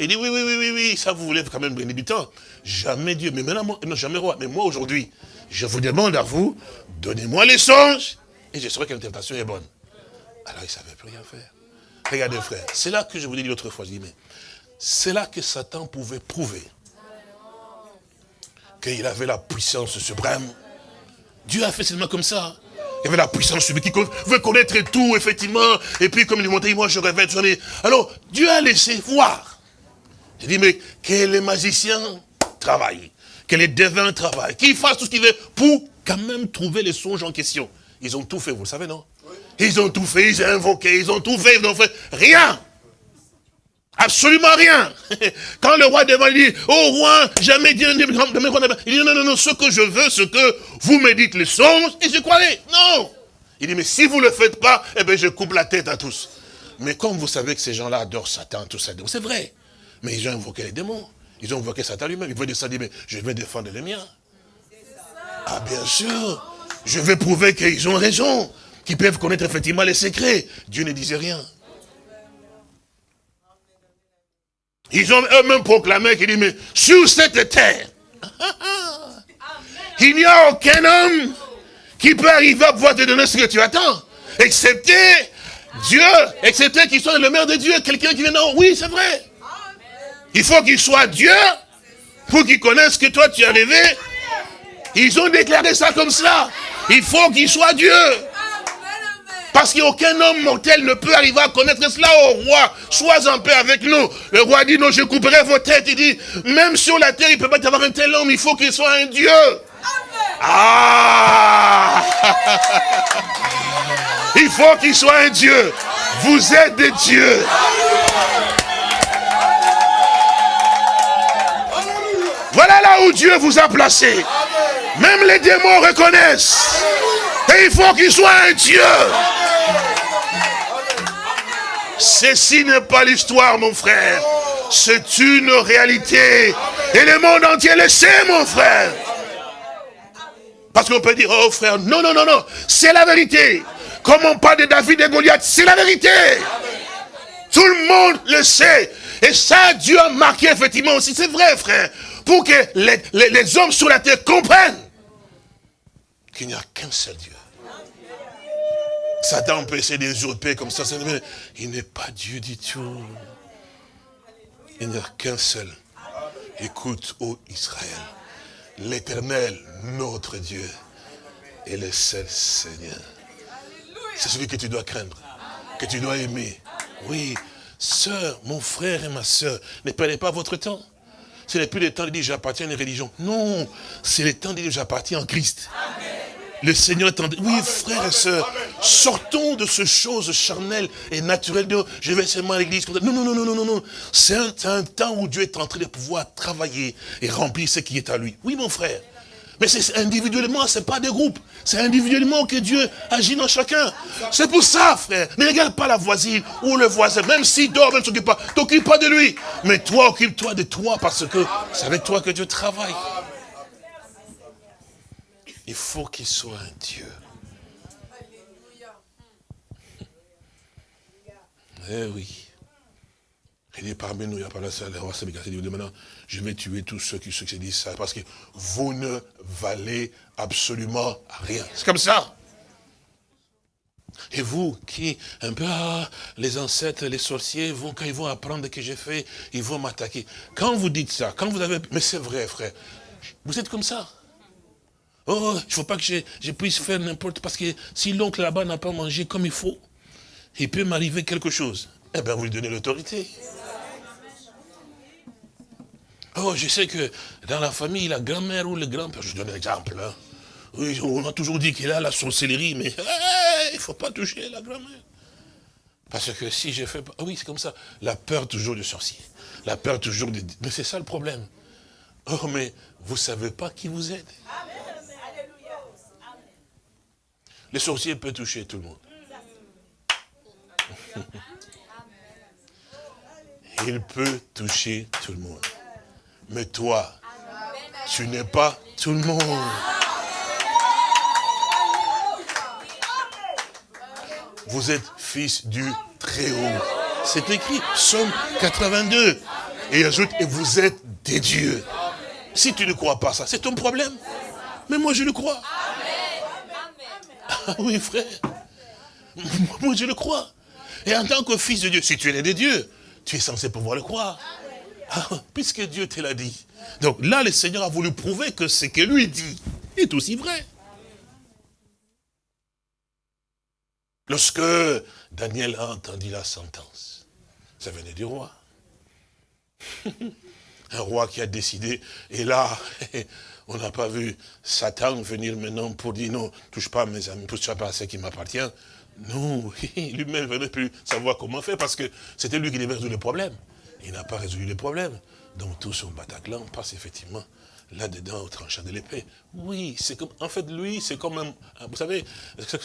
Il dit, oui, oui, oui, oui, oui, ça vous voulez quand même gagner du temps. Jamais Dieu, mais maintenant, non, jamais roi. Mais moi aujourd'hui, je vous demande à vous, donnez-moi les songes, et je saurai que l'interprétation est bonne. Alors ils ne savaient plus rien faire. Regardez frère, c'est là que je vous dit l'autre fois, je dis, mais c'est là que Satan pouvait prouver qu'il avait la puissance suprême. Dieu a fait seulement comme ça. Il avait la puissance suprême, qui veut connaître tout, effectivement. Et puis, comme il montait, moi, je rêvais. Alors, Dieu a laissé voir. Il dit, mais que les magiciens travaillent, que les devins travaillent, qu'ils fassent tout ce qu'ils veulent pour quand même trouver les songes en question. Ils ont tout fait, vous le savez, non? Ils ont tout fait, ils ont invoqué, ils ont tout fait, ils n'ont fait rien. Absolument rien. Quand le roi demande, il dit, oh roi, jamais me Il dit, non, non, non, ce que je veux, ce que vous me dites les songes, et je croirai. Non. Il dit, mais si vous ne le faites pas, eh bien, je coupe la tête à tous. Mais comme vous savez que ces gens-là adorent Satan, tout ça, c'est vrai. Mais ils ont invoqué les démons. Ils ont invoqué Satan lui-même. Il veut dire ça, dit, mais je vais défendre les miens. Ah, bien sûr. Je vais prouver qu'ils ont raison. Qu'ils peuvent connaître effectivement les secrets. Dieu ne disait rien. Ils ont eux-mêmes proclamé qu'il dit, mais sur cette terre, il n'y a aucun homme qui peut arriver à pouvoir te donner ce que tu attends. Excepté Dieu, excepté qu'il soit le maire de Dieu, quelqu'un qui vient, non, oui, c'est vrai. Il faut qu'il soit Dieu pour qu'il connaisse que toi tu as rêvé. Ils ont déclaré ça comme ça. Il faut qu'il soit Dieu. Parce qu'aucun homme mortel ne peut arriver à connaître cela au roi. Sois en paix avec nous. Le roi dit, non, je couperai vos têtes. Il dit, même sur la terre, il ne peut pas y avoir un tel homme. Il faut qu'il soit un Dieu. Ah Il faut qu'il soit un Dieu. Vous êtes des dieux. Voilà là où Dieu vous a placé. Même les démons reconnaissent. Et il faut qu'il soit un Dieu. Ceci n'est pas l'histoire, mon frère. C'est une réalité. Et le monde entier le sait, mon frère. Parce qu'on peut dire, oh frère, non, non, non, non, c'est la vérité. Comme on parle de David et Goliath, c'est la vérité. Tout le monde le sait. Et ça, Dieu a marqué effectivement aussi. C'est vrai, frère. Pour que les, les hommes sur la terre comprennent qu'il n'y a qu'un seul Dieu. Satan peut essayer d'usurper comme ça, il n'est pas Dieu du tout. Il n'y a qu'un seul. Écoute, ô Israël, l'éternel, notre Dieu, est le seul Seigneur. C'est celui que tu dois craindre, que tu dois aimer. Oui, sœur, mon frère et ma sœur, ne perdez pas votre temps. Ce n'est plus le temps de dire j'appartiens à une religion. Non, c'est le temps de dire j'appartiens en Christ. Le Seigneur est en... Oui, frères et sœurs, sortons de ce chose charnelle et naturelle de je vais seulement à l'église. Non, non, non, non, non, non, non. C'est un, temps où Dieu est en train de pouvoir travailler et remplir ce qui est à lui. Oui, mon frère. Mais c'est individuellement, c'est pas des groupes. C'est individuellement que Dieu agit dans chacun. C'est pour ça, frère. Ne regarde pas la voisine ou le voisin. Même s'il dort, même s'occupe pas. T'occupe pas de lui. Mais toi, occupe-toi de toi parce que c'est avec toi que Dieu travaille. Il faut qu'il soit un Dieu. Eh oui. Il est parmi nous, il n'y a pas la salle, il dit maintenant, je vais tuer tous ceux qui, ceux ça, parce que vous ne valez absolument rien. C'est comme ça. Et vous, qui, un peu, ah, les ancêtres, les sorciers, quand ils vont apprendre que j'ai fait, ils vont m'attaquer. Quand vous dites ça, quand vous avez, mais c'est vrai, frère, vous êtes comme ça. Oh, il ne faut pas que je, puisse faire n'importe, parce que si l'oncle là-bas n'a pas mangé comme il faut, il peut m'arriver quelque chose. Eh bien, vous lui donnez l'autorité. Oh, je sais que dans la famille, la grand-mère ou le grand-père, je donne un exemple. Hein. Oui, on a toujours dit qu'il a la sorcellerie, mais il ne faut pas toucher la grand-mère. Parce que si je fais pas... oui, c'est comme ça. La peur toujours du sorcier. La peur toujours du... Mais c'est ça le problème. Oh, mais vous ne savez pas qui vous aide. Le sorcier peut toucher tout le monde. Il peut toucher tout le monde. Mais toi, tu n'es pas tout le monde. Vous êtes fils du Très-Haut. C'est écrit, Somme 82. Et ajoute, et vous êtes des dieux. Si tu ne crois pas ça, c'est ton problème. Mais moi, je le crois. Oui, frère. Moi, je le crois. Et en tant que fils de Dieu, si tu es des dieux, tu es censé pouvoir le croire. Ah, puisque Dieu te l'a dit. Donc là, le Seigneur a voulu prouver que ce que lui dit est aussi vrai. Lorsque Daniel a entendu la sentence, ça venait du roi. Un roi qui a décidé, et là, On n'a pas vu Satan venir maintenant pour dire non, touche pas à mes amis, touche pas à ce qui m'appartient. Non, lui-même ne plus savoir comment faire parce que c'était lui qui devait résoudre le problème. il n'a pas résolu le problème. Donc tout son Bataclan passe effectivement là-dedans au tranchant de l'épée. Oui, c'est comme, en fait, lui, c'est comme un, vous savez, c'est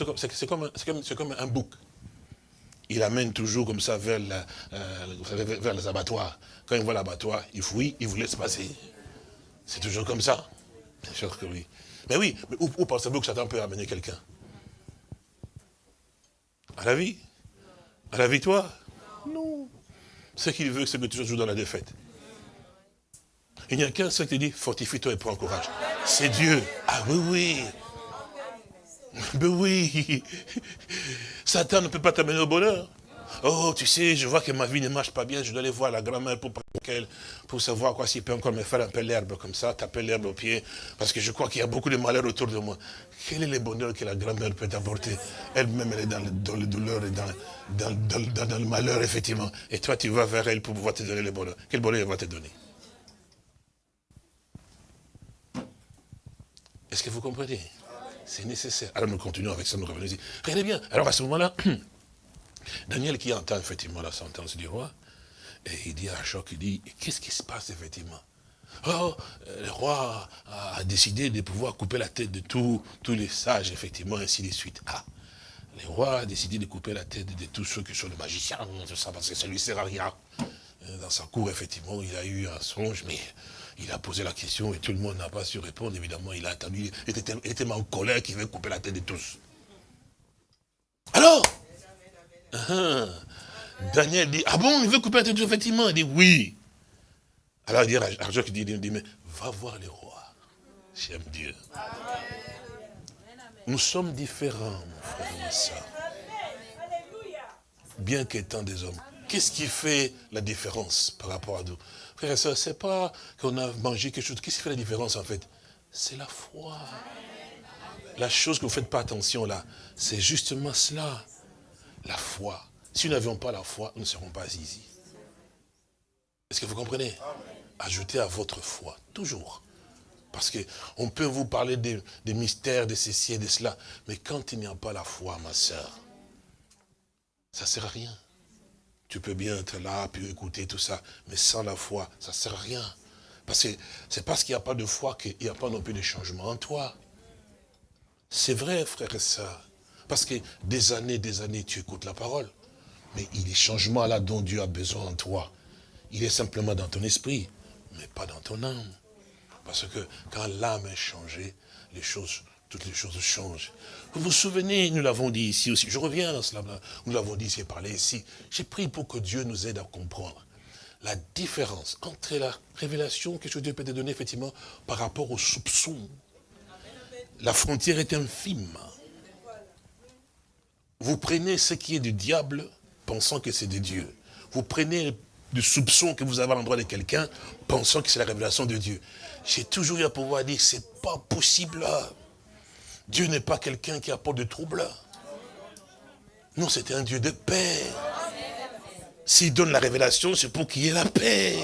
comme, comme, comme, un bouc. Il amène toujours comme ça vers, la, euh, vers les abattoirs. Quand il voit l'abattoir, il fouille, il vous laisse passer. C'est toujours comme ça. Bien sûr que oui. Mais oui, mais où, où pensez-vous que Satan peut amener quelqu'un? À la vie? À la victoire Non. Ce qu'il veut, c'est que tu joues dans la défaite. Il n'y a qu'un seul qui dit, fortifie-toi et prends courage. C'est Dieu. Ah oui, oui. Mais oui. Satan ne peut pas t'amener au bonheur. Oh, tu sais, je vois que ma vie ne marche pas bien, je dois aller voir la grand-mère pour, pour savoir quoi s'il peut encore me faire un peu l'herbe comme ça, taper l'herbe au pied, parce que je crois qu'il y a beaucoup de malheur autour de moi. Quel est le bonheur que la grand-mère peut apporter? Elle-même, elle est dans le, le, douleur et dans, dans, dans, le malheur, effectivement. Et toi, tu vas vers elle pour pouvoir te donner le bonheur. Quel bonheur elle va te donner? Est-ce que vous comprenez? C'est nécessaire. Alors nous continuons avec ça, nous revenons ici. Regardez bien. Alors à ce moment-là, Daniel qui entend effectivement la sentence du roi, et il dit à Choc, il dit, qu'est-ce qui se passe effectivement? Oh, euh, le roi a décidé de pouvoir couper la tête de tous les sages, effectivement, ainsi de suite. Ah, le roi a décidé de couper la tête de tous ceux qui sont des magiciens, tout ça, parce que ça lui sert à rien. Euh, dans sa cour, effectivement, il a eu un songe, mais il a posé la question et tout le monde n'a pas su répondre. Évidemment, il a attendu, il était, tellement en colère qu'il veut couper la tête de tous. Alors, uh-huh. Daniel dit, ah bon, il veut couper la tête effectivement. Il dit, oui. Alors il dit, Arjok dit, il dit, mais va voir le roi. J'aime Dieu. Nous sommes différents, mon frère et ma soeur. Bien qu'étant des hommes. Qu'est-ce qui fait la différence par rapport à nous? Frère et soeur, ce n'est pas qu'on a mangé quelque chose. Qu'est-ce qui fait la différence en fait? C'est la foi. La chose que vous ne faites pas attention là, c'est justement cela. La foi. Si nous n'avions pas la foi, nous ne serons pas ici. Est-ce que vous comprenez? Ajoutez à votre foi, toujours. Parce qu'on peut vous parler des, mystères, de ceci et de cela, mais quand il n'y a pas la foi, ma soeur, ça ne sert à rien. Tu peux bien être là, puis écouter tout ça, mais sans la foi, ça ne sert à rien. Parce que c'est parce qu'il n'y a pas de foi qu'il n'y a pas non plus de changement en toi. C'est vrai, frère et sœurs. Parce que des années, des années, tu écoutes la parole. Mais il est changement là dont Dieu a besoin en toi. Il est simplement dans ton esprit, mais pas dans ton âme. Parce que quand l'âme est changée, les choses toutes les choses changent. Vous vous souvenez, nous l'avons dit ici aussi, je reviens à cela, nous l'avons dit ici, parlé ici. J'ai pris pour que Dieu nous aide à comprendre la différence entre la révélation que Dieu peut te donner effectivement par rapport au soupçon. La frontière est infime. Vous prenez ce qui est du diable, pensant que c'est de Dieu. Vous prenez du soupçon que vous avez à l'endroit de quelqu'un, pensant que c'est la révélation de Dieu. J'ai toujours eu à pouvoir dire, c'est pas possible. Dieu n'est pas quelqu'un qui apporte de troubles. Non, c'est un Dieu de paix. S'il donne la révélation, c'est pour qu'il y ait la paix.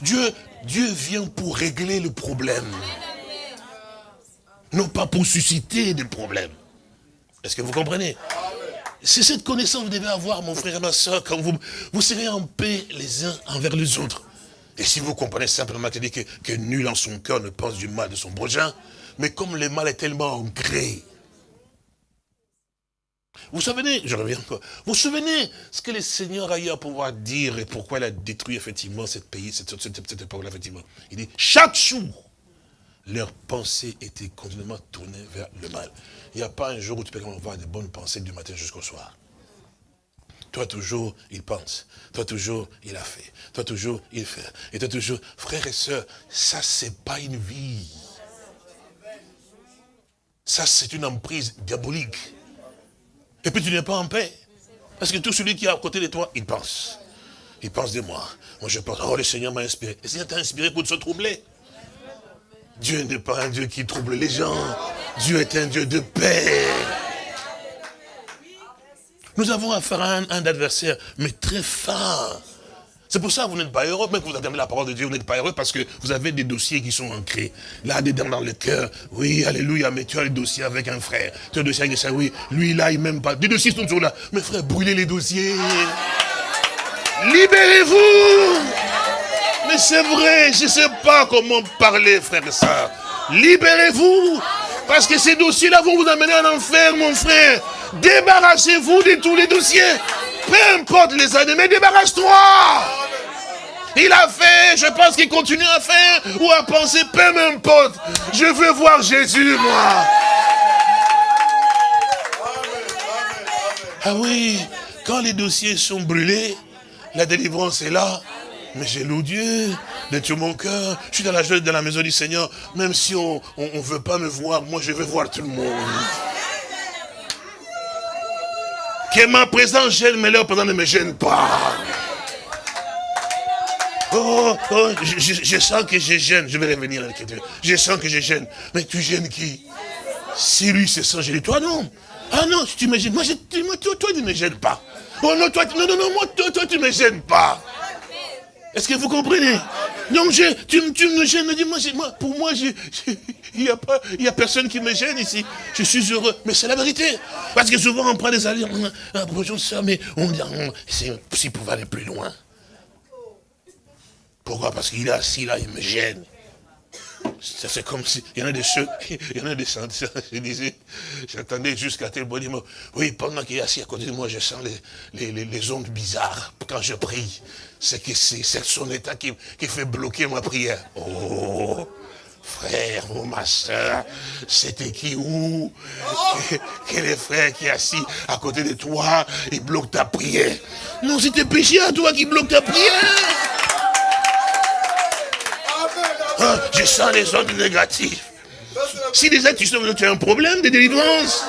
Dieu, Dieu vient pour régler le problème. Non pas pour susciter des problèmes. Est-ce que vous comprenez? C'est cette connaissance que vous devez avoir, mon frère et ma soeur, quand vous, serez en paix les uns envers les autres. Et si vous comprenez simplement que, que nul en son cœur ne pense du mal de son prochain, mais comme le mal est tellement ancré, vous souvenez, je reviens encore, vous souvenez ce que le Seigneur a eu à pouvoir dire et pourquoi il a détruit effectivement cette pays, cette, cette, époque-là, effectivement? Il dit, chaque jour, leurs pensées étaient continuellement tournées vers le mal. Il n'y a pas un jour où tu peux avoir des bonnes pensées du matin jusqu'au soir. Toi toujours, il pense. Toi toujours, il a fait. Toi toujours, il fait. Et toi toujours, frères et sœurs, ça c'est pas une vie. Ça, c'est une emprise diabolique. Et puis tu n'es pas en paix. Parce que tout celui qui est à côté de toi, il pense. Il pense de moi. Moi, je pense, oh, le Seigneur m'a inspiré. Le Seigneur t'a inspiré pour se troubler. Dieu n'est pas un Dieu qui trouble les gens. Dieu est un Dieu de paix. Nous avons affaire à un, adversaire, mais très fin. C'est pour ça que vous n'êtes pas heureux, même que vous entendez la parole de Dieu, vous n'êtes pas heureux parce que vous avez des dossiers qui sont ancrés. Là-dedans dans le cœur, oui, alléluia, mais tu as le dossier avec un frère. Tu as le dossier avec ça, oui, lui là, il m'aime pas. Des dossiers sont toujours là. Mais frère, brûlez les dossiers. Libérez-vous. Mais c'est vrai, je ne sais pas comment parler, frère et soeur. Libérez-vous. Parce que ces dossiers-là vont vous amener en enfer, mon frère. Débarrassez-vous de tous les dossiers. Peu importe les années, mais débarrasse-toi. Il a fait, je pense qu'il continue à faire ou à penser, peu importe. Je veux voir Jésus, moi. Ah oui, quand les dossiers sont brûlés, la délivrance est là. Mais j'ai loué Dieu de tout mon cœur. Je suis dans la joie de la maison du Seigneur. Même si on ne veut pas me voir, moi je veux voir tout le monde. Que ma présence gêne, mais leur présence ne me gêne pas. Oh, oh je, sens que je gêne. Je vais revenir à l'écriture. Je sens que je gêne. Mais tu gênes qui? Si lui se sent gêné, toi non. Ah non, tu me gênes. Moi, toi, toi, tu ne me gênes pas. Oh non, toi, non, non, non, moi, toi, toi, tu ne me gênes pas. Est-ce que vous comprenez? Donc, je, tu, tu, me gênes, dis-moi, moi, pour moi, il n'y a, pas, a personne qui me gêne ici. Je suis heureux. Mais c'est la vérité. Parce que souvent, on prend des alliés, on, bonjour, ça, mais on dit, s'il pouvait aller plus loin. Pourquoi? Parce qu'il est assis là, il me gêne. C'est comme si, il y en a des ceux, il y en a des je disais, j'attendais jusqu'à tel bon Oui, pendant qu'il est assis à côté de moi, je sens les, les, les, ondes bizarres quand je prie. C'est que c'est son état qui, qui fait bloquer ma prière. Oh frère ou ma soeur, c'était qui où Quel est frère qui est assis à côté de toi et bloque ta prière? Non, c'était péché à toi qui bloque ta prière. Ah, je sens les ondes négatives. Si déjà tu sens que tu as un problème de délivrance,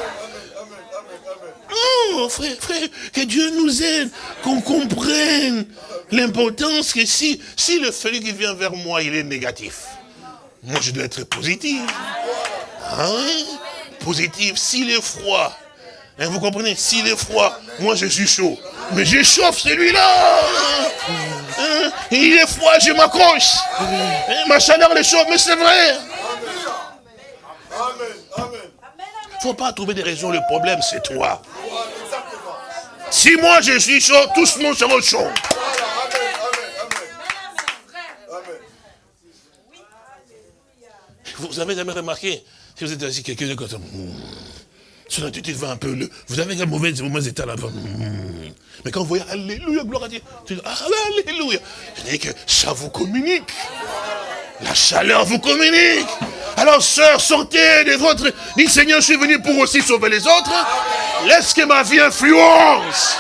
Oh, frère, frère, que Dieu nous aide, qu'on comprenne l'importance que si, si le feu qui vient vers moi, il est négatif, moi je dois être positif. Hein? Positif, s'il est froid, hein, vous comprenez, s'il est froid, moi je suis chaud. Mais j'échauffe celui-là. Il est froid, je m'accroche. Ma chaleur est chaude, mais c'est vrai. Il ne faut pas trouver des raisons, le problème c'est toi. Si moi je suis chaud, tous le monde sera chaud. Vous avez jamais remarqué, si vous êtes assis, quelqu'un de côté, son attitude va un peu, le, vous avez un mauvais, mauvais état là-bas. Mais quand vous voyez, Alléluia, gloire à Dieu, tu dis, Alléluia. Je dis que ça vous communique. La chaleur vous communique. Alors, sœur, sortez de votre... Dis, Seigneur, je suis venu pour aussi sauver les autres. Laisse que ma vie influence.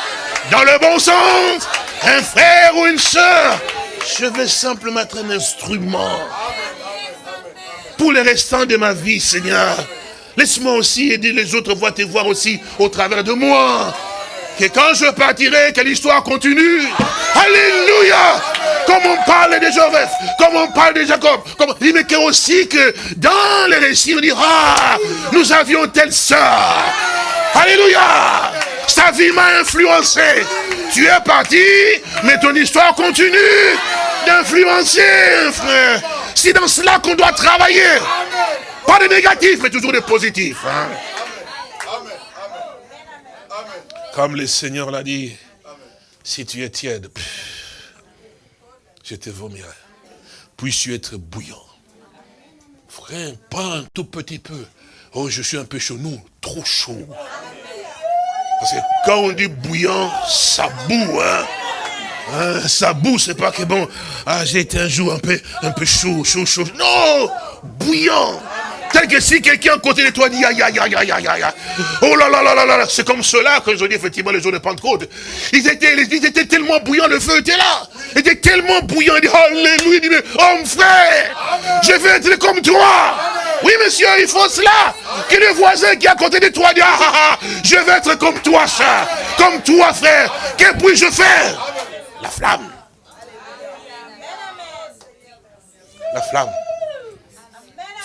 Dans le bon sens. Un frère ou une sœur. Je vais simplement être un instrument. Pour le restant de ma vie, Seigneur. Laisse-moi aussi aider les autres voix te voir aussi au travers de moi. Que quand je partirai, que l'histoire continue. Alléluia Comme on parle de Joseph, comme on parle de Jacob, comme... mais que aussi que dans les récits, on dira, ah, nous avions telle sœur. Alléluia Sa vie m'a influencé. Tu es parti, mais ton histoire continue d'influencer, frère. C'est dans cela qu'on doit travailler. Pas de négatif, mais toujours de positif. Hein. Comme le Seigneur l'a dit, si tu es tiède, je te vomirai. Puisses-tu être bouillant. Frère, pas un tout petit peu. Oh, je suis un peu chaud. Nous, trop chaud. Parce que quand on dit bouillant, ça boue, hein. hein ça boue, c'est pas que bon, ah, j'ai été un jour un peu, un peu chaud, chaud, chaud. Non! Bouillant! Tel que si quelqu'un à côté de toi dit aïe, aïe, aïe, aïe, aïe, aïe, Oh là là là là là, c'est comme cela que je dis effectivement les jours de Pentecôte. Ils étaient, ils étaient tellement bouillants, le feu était là. Ils étaient tellement bouillants, il dit Alléluia, il dit, oh frère, je veux être comme toi. Oui monsieur, il faut cela. Que le voisin qui est à côté de toi dit, ah, ah, ah, je veux être comme toi, ça, comme toi frère. Que puis-je faire? La flamme. La flamme.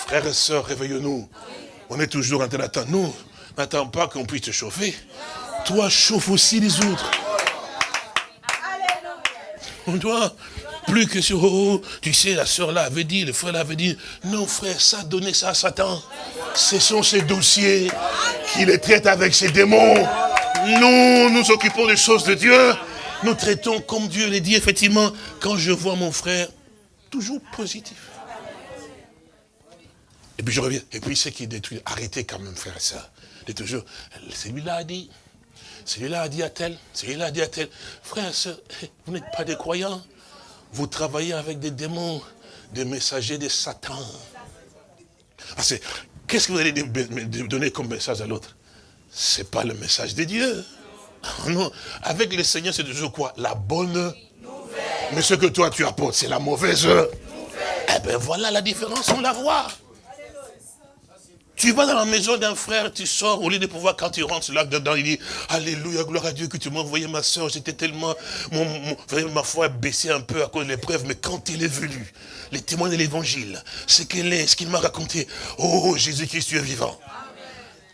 Frères et sœurs, réveillons-nous. On est toujours en train d'attendre. Nous, n'attends pas qu'on puisse te chauffer. Toi, chauffe aussi les autres. On doit plus que sur, oh, tu sais, la sœur là avait dit, le frère là avait dit, non frère, ça donnait ça à Satan. Ce sont ces dossiers qui les traitent avec ses démons. Nous, nous occupons des choses de Dieu. Nous traitons comme Dieu l'a dit, effectivement, quand je vois mon frère, toujours positif. Et puis je reviens. Et puis ce qui détruit, arrêtez quand même, frère et soeur. C'est toujours, celui-là a dit, celui-là a dit à tel, celui-là a dit à tel. Frère et vous n'êtes pas des croyants. Vous travaillez avec des démons, des messagers de Satan. Parce que, qu'est-ce que vous allez donner comme message à l'autre? C'est pas le message de Dieu. Non, avec le Seigneur, c'est toujours quoi? La bonne Mais ce que toi tu apportes, c'est la mauvaise Eh bien voilà la différence, on la voit. Tu vas dans la maison d'un frère, tu sors, au lieu de pouvoir, quand tu rentres là dedans, il dit, Alléluia, gloire à Dieu que tu m'as envoyé ma soeur, j'étais tellement, mon, ma foi a baissé un peu à cause de l'épreuve, mais quand il est venu, les témoins de l'évangile, ce qu'il est, ce qu'il m'a raconté, oh Jésus-Christ, tu es vivant.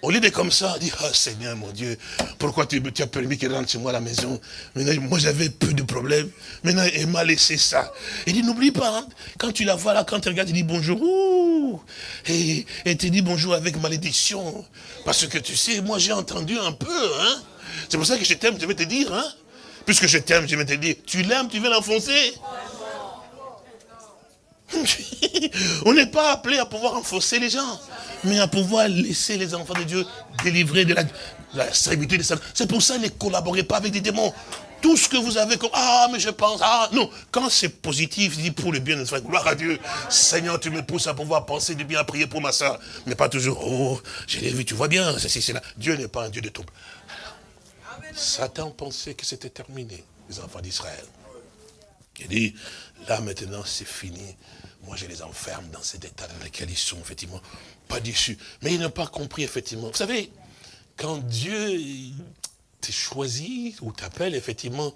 Au lieu de comme ça, dit, ah Seigneur mon Dieu, pourquoi tu, as permis qu'il rentre chez moi à la maison? Maintenant, moi j'avais peu de problèmes. Maintenant, il m'a laissé ça. Il dit, n'oublie pas, hein, quand tu la vois là, quand tu regardes, il dit bonjour. et, et tu dis bonjour avec malédiction. Parce que tu sais, moi j'ai entendu un peu. Hein. C'est pour ça que je t'aime, je vais te dire. Hein. Puisque je t'aime, je vais te dire, tu l'aimes, tu veux l'enfoncer On n'est pas appelé à pouvoir enfoncer les gens, mais à pouvoir laisser les enfants de Dieu délivrer de la, servitude de Satan. C'est pour ça ne collaborez pas avec des démons. Tout ce que vous avez comme, ah, mais je pense, ah, non. Quand c'est positif, dit pour le bien de soi, gloire à Dieu. Seigneur, tu me pousses à pouvoir penser du bien, à prier pour ma soeur. Mais pas toujours, oh, je l'ai vu, tu vois bien, c'est là. Dieu n'est pas un Dieu de trouble. Satan pensait que c'était terminé, les enfants d'Israël. Il dit, là maintenant c'est fini. Moi je les enferme dans cet état dans lequel ils sont, effectivement, pas déçus. Mais ils n'ont pas compris, effectivement. Vous savez, quand Dieu te choisit ou t'appelle, effectivement,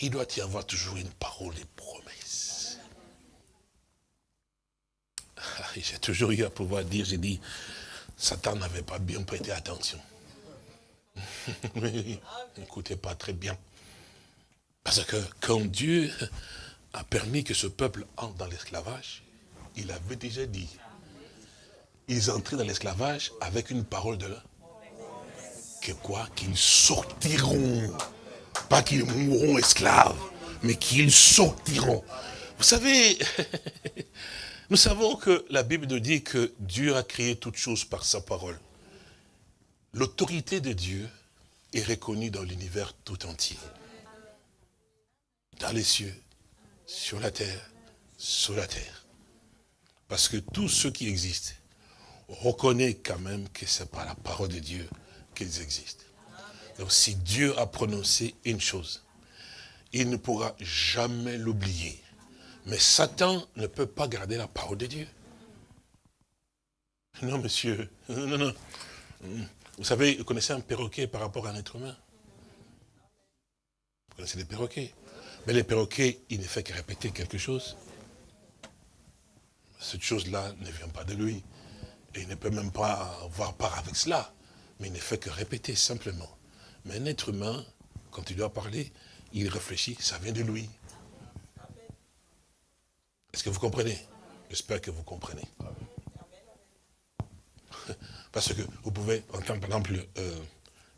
il doit y avoir toujours une parole et promesse. Ah, j'ai toujours eu à pouvoir dire, j'ai dit, Satan n'avait pas bien prêté attention. N'écoutez pas très bien. Parce que quand Dieu a permis que ce peuple entre dans l'esclavage, il avait déjà dit, ils entraient dans l'esclavage avec une parole de là. Que quoi Qu'ils sortiront. Pas qu'ils mourront esclaves, mais qu'ils sortiront. Vous savez, nous savons que la Bible nous dit que Dieu a créé toutes choses par sa parole. L'autorité de Dieu est reconnue dans l'univers tout entier dans les cieux, sur la terre, sous la terre. Parce que tout ce qui existe reconnaît quand même que ce n'est pas la parole de Dieu qu'ils existent. Donc si Dieu a prononcé une chose, il ne pourra jamais l'oublier. Mais Satan ne peut pas garder la parole de Dieu. Non, monsieur. Non, non. Vous savez, vous connaissez un perroquet par rapport à un être humain? Vous connaissez les perroquets? Mais le perroquet, il ne fait que répéter quelque chose. Cette chose-là ne vient pas de lui. Et il ne peut même pas avoir part avec cela. Mais il ne fait que répéter simplement. Mais un être humain, quand il doit parler, il réfléchit, ça vient de lui. Est-ce que vous comprenez? J'espère que vous comprenez. Parce que vous pouvez entendre par exemple euh,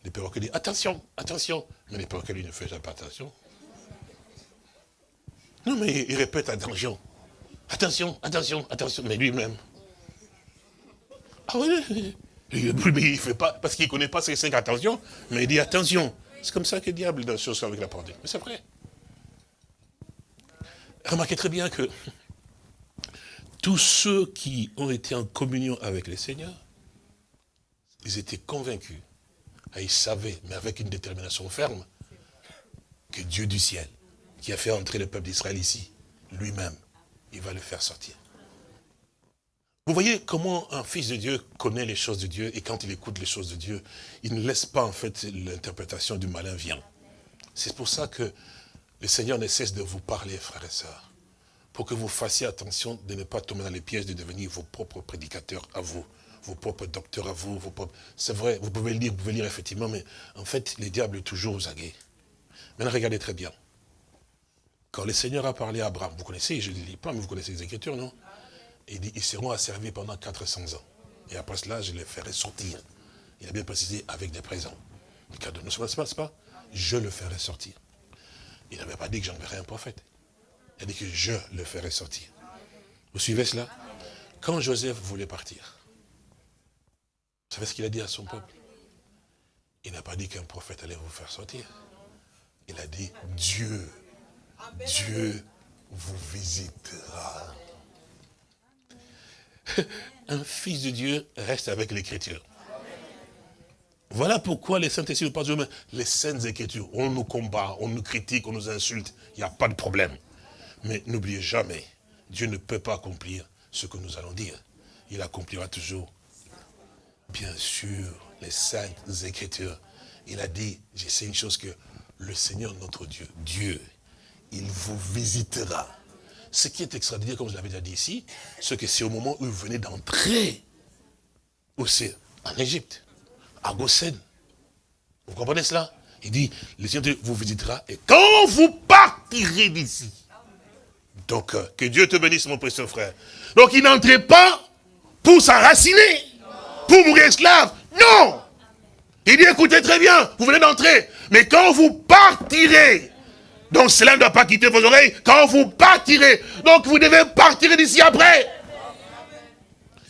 les perroquets dire attention, attention. Mais les perroquets lui ne font pas attention. Non, mais il répète attention. Attention, attention, attention. Mais lui-même. Ah oui, mais il ne fait pas, parce qu'il ne connaît pas ces cinq attentions, mais il dit attention. C'est comme ça que le diable dans ce avec la porte. Mais c'est vrai. Remarquez très bien que tous ceux qui ont été en communion avec le Seigneur, ils étaient convaincus, et ils savaient, mais avec une détermination ferme, que Dieu du ciel qui a fait entrer le peuple d'Israël ici, lui-même, il va le faire sortir. Vous voyez comment un fils de Dieu connaît les choses de Dieu et quand il écoute les choses de Dieu, il ne laisse pas en fait l'interprétation du malin vient. C'est pour ça que le Seigneur ne cesse de vous parler, frères et sœurs, pour que vous fassiez attention de ne pas tomber dans les pièges de devenir vos propres prédicateurs à vous, vos propres docteurs à vous, vos propres... C'est vrai, vous pouvez lire, vous pouvez lire effectivement, mais en fait, le diable toujours aux aguets. Maintenant, regardez très bien. Quand le Seigneur a parlé à Abraham, vous connaissez, je ne lis pas, mais vous connaissez les Écritures, non? Il dit, ils seront asservis pendant 400 ans. Et après cela, je les ferai sortir. Il a bien précisé, avec des présents. Cadeaux, ne se passe pas Je le ferai sortir. Il n'avait pas dit que j'enverrais un prophète. Il a dit que je le ferai sortir. Vous suivez cela? Quand Joseph voulait partir, vous savez ce qu'il a dit à son peuple? Il n'a pas dit qu'un prophète allait vous faire sortir. Il a dit, Dieu, Dieu vous visitera. Un fils de Dieu reste avec l'écriture. Voilà pourquoi les saintes écritures, pas les saintes écritures, on nous combat, on nous critique, on nous insulte, il n'y a pas de problème. Mais n'oubliez jamais, Dieu ne peut pas accomplir ce que nous allons dire. Il accomplira toujours, bien sûr, les saintes écritures. Il a dit, je sais une chose que le Seigneur notre Dieu, Dieu, il vous visitera. Ce qui est extraordinaire, comme je l'avais déjà dit ici, c'est que c'est au moment où vous venez d'entrer, c'est en Égypte, à Goshen. Vous comprenez cela? Il dit, le Seigneur vous visitera, et quand vous partirez d'ici, donc euh, que Dieu te bénisse mon précieux frère. Donc il n'entrait pas pour s'enraciner, pour mourir esclave. Non Il dit, écoutez très bien, vous venez d'entrer, mais quand vous partirez, donc cela ne doit pas quitter vos oreilles, quand vous partirez, donc vous devez partir d'ici après.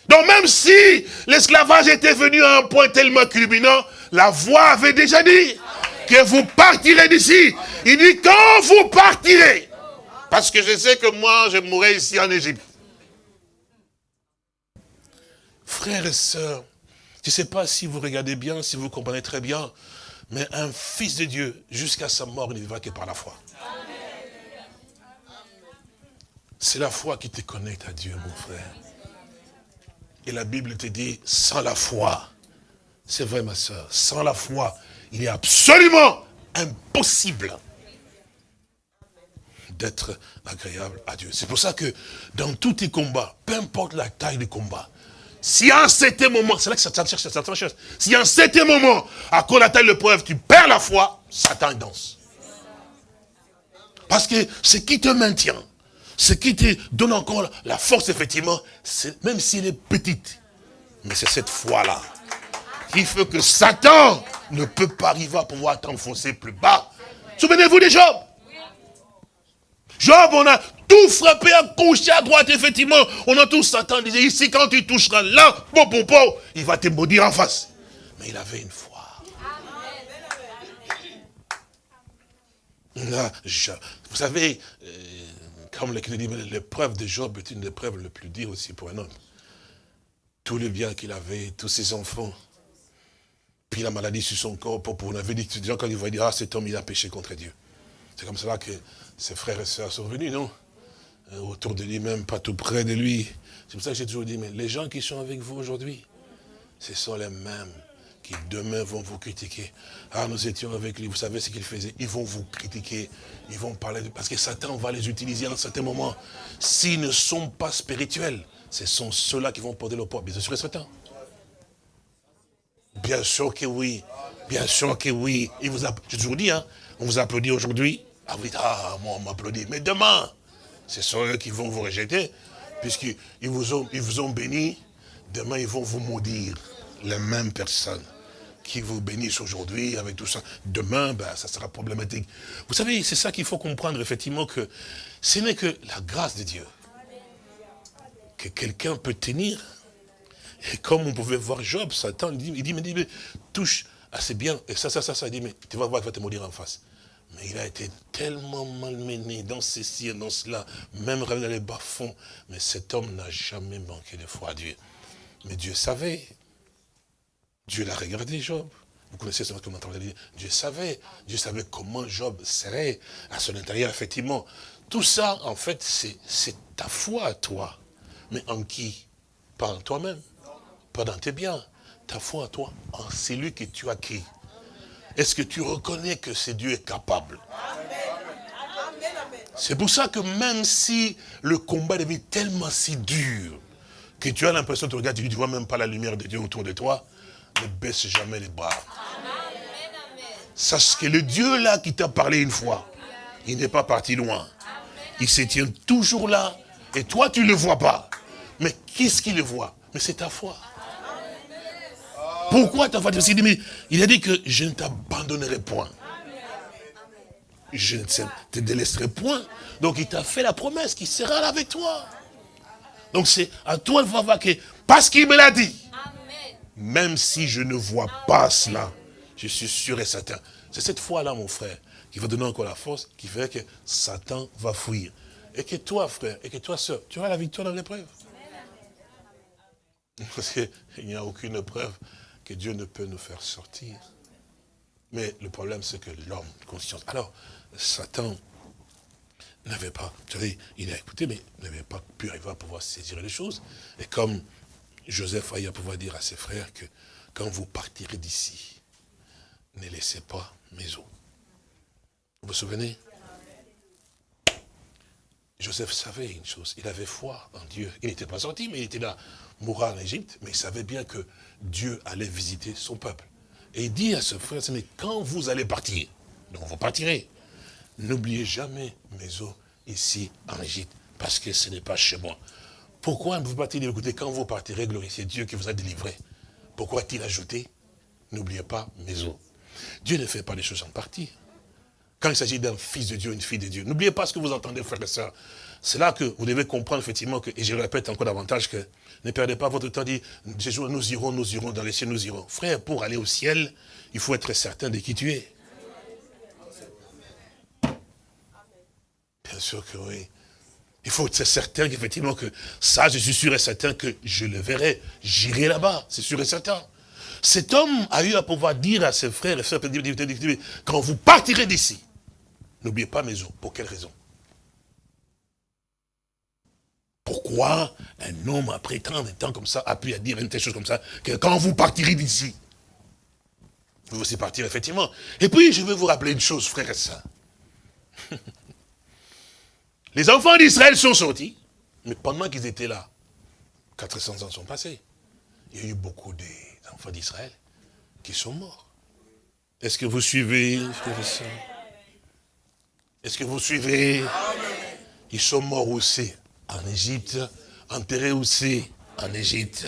Donc même si l'esclavage était venu à un point tellement culminant, la voix avait déjà dit que vous partirez d'ici. Il dit quand vous partirez. Parce que je sais que moi, je mourrai ici en Égypte. Frères et sœurs, je ne sais pas si vous regardez bien, si vous comprenez très bien, mais un fils de Dieu, jusqu'à sa mort, ne vivra que par la foi. C'est la foi qui te connecte à Dieu, mon frère. Et la Bible te dit, sans la foi, c'est vrai ma soeur, sans la foi, il est absolument impossible d'être agréable à Dieu. C'est pour ça que dans tous tes combats, peu importe la taille du combat, si un certain moment, c'est là que Satan cherche, Satan cherche, si un certain moment, à cause de la taille de preuve, tu perds la foi, Satan danse. Parce que ce qui te maintient, ce qui te donne encore la force, effectivement, même s'il est petite, mais c'est cette foi-là qui fait que Satan ne peut pas arriver à pouvoir t'enfoncer plus bas. Souvenez-vous des Job. Job, on a tout frappé à gauche à droite, effectivement. On a tout Satan disait, ici, quand tu toucheras là, bon, bon, bon, il va te maudire en face. Mais il avait une foi. Là, vous savez, euh, comme l'épreuve de Job est une épreuve le plus dure aussi pour un homme. Tout le bien qu'il avait, tous ses enfants, puis la maladie sur son corps, pour, on avait dit, quand ils voyaient dire, ah cet homme il a péché contre Dieu. C'est comme cela que ses frères et sœurs sont venus, non? Euh, Autour de lui-même, pas tout près de lui. C'est pour ça que j'ai toujours dit, mais les gens qui sont avec vous aujourd'hui, ce sont les mêmes qui demain vont vous critiquer. Ah, nous étions avec lui, vous savez ce qu'il faisait Ils vont vous critiquer, ils vont parler, parce que Satan va les utiliser à un certain moment. S'ils ne sont pas spirituels, ce sont ceux-là qui vont porter le poids, bien sûr et certain. Bien sûr que oui, bien sûr que oui. Il vous a... J'ai toujours dit, hein, on vous applaudit aujourd'hui. Ah ah, moi on m'applaudit. Mais demain, ce sont eux qui vont vous rejeter, puisqu'ils vous ils vous ont béni. Demain, ils vont vous maudire les mêmes personnes qui vous bénissent aujourd'hui avec tout ça. Demain, ben, ça sera problématique. Vous savez, c'est ça qu'il faut comprendre, effectivement, que ce n'est que la grâce de Dieu que quelqu'un peut tenir. Et comme on pouvait voir Job, Satan, il dit, il dit, mais, mais touche assez bien, et ça, ça, ça, ça, il dit, mais tu vas voir, il va te maudire en face. Mais il a été tellement malmené dans ceci et dans cela, même dans les bas-fonds. Mais cet homme n'a jamais manqué de foi à Dieu. Mais Dieu savait, Dieu l'a regardé, Job. Vous connaissez ce dire. Dieu savait. Dieu savait comment Job serait à son intérieur, effectivement. Tout ça, en fait, c'est ta foi à toi. Mais en qui? Pas en toi-même. Pas dans tes biens. Ta foi à toi, en celui que tu as qui Est-ce que tu reconnais que ce Dieu est capable? C'est pour ça que même si le combat devient tellement si dur, que tu as l'impression de regarder, tu ne vois même pas la lumière de Dieu autour de toi, ne baisse jamais les bras. Sache que le Dieu là qui t'a parlé une fois, il n'est pas parti loin. Il se tient toujours là. Et toi, tu ne le vois pas. Mais qu'est-ce qu'il le voit? Mais c'est ta foi. Pourquoi ta foi? Il a dit que je ne t'abandonnerai point. je ne te délaisserai point. Donc il t'a fait la promesse qu'il sera là avec toi. Donc c'est à toi de voir que, parce qu'il me l'a dit, même si je ne vois pas cela, je suis sûr et certain. C'est cette foi-là, mon frère, qui va donner encore la force, qui fait que Satan va fuir. Et que toi, frère, et que toi, soeur, tu auras la victoire dans l'épreuve. Parce qu'il n'y a aucune preuve que Dieu ne peut nous faire sortir. Mais le problème, c'est que l'homme, conscience. Alors, Satan n'avait pas, vous savez, il a écouté, mais n'avait pas pu arriver à pouvoir saisir les choses. Et comme Joseph a eu à pouvoir dire à ses frères que quand vous partirez d'ici, ne laissez pas mes os. Vous vous souvenez? Joseph savait une chose, il avait foi en Dieu. Il n'était pas sorti, mais il était là, mourra en Égypte, mais il savait bien que Dieu allait visiter son peuple. Et il dit à ce frère, quand vous allez partir, donc vous partirez, n'oubliez jamais mes os ici en Égypte, parce que ce n'est pas chez moi. Pourquoi vous partez Écoutez, quand vous partirez, glorifiez Dieu qui vous a délivré. Pourquoi a-t-il ajouté N'oubliez pas mes. Dieu ne fait pas les choses en partie. Quand il s'agit d'un fils de Dieu, une fille de Dieu, n'oubliez pas ce que vous entendez, frères et sœurs. C'est là que vous devez comprendre effectivement et je le répète encore davantage, que ne perdez pas votre temps, dit, nous irons, nous irons, dans les cieux, nous irons. Frère, pour aller au ciel, il faut être certain de qui tu es. Bien sûr que oui. Il faut être certain qu'effectivement que ça, je suis sûr et certain que je le verrai. J'irai là-bas, c'est sûr et certain. Cet homme a eu à pouvoir dire à ses frères et sœurs, quand vous partirez d'ici, n'oubliez pas mes os. Pour quelle raison? Pourquoi un homme, après tant de temps comme ça, a pu dire une telle chose comme ça, que quand vous partirez d'ici, vous aussi partir, effectivement. Et puis, je vais vous rappeler une chose, frère et sœurs. Les enfants d'Israël sont sortis, mais pendant qu'ils étaient là, 400 ans sont passés. Il y a eu beaucoup d'enfants d'Israël qui sont morts. Est-ce que vous suivez, Est-ce que vous suivez? Ils sont morts aussi en Égypte, enterrés aussi en Égypte.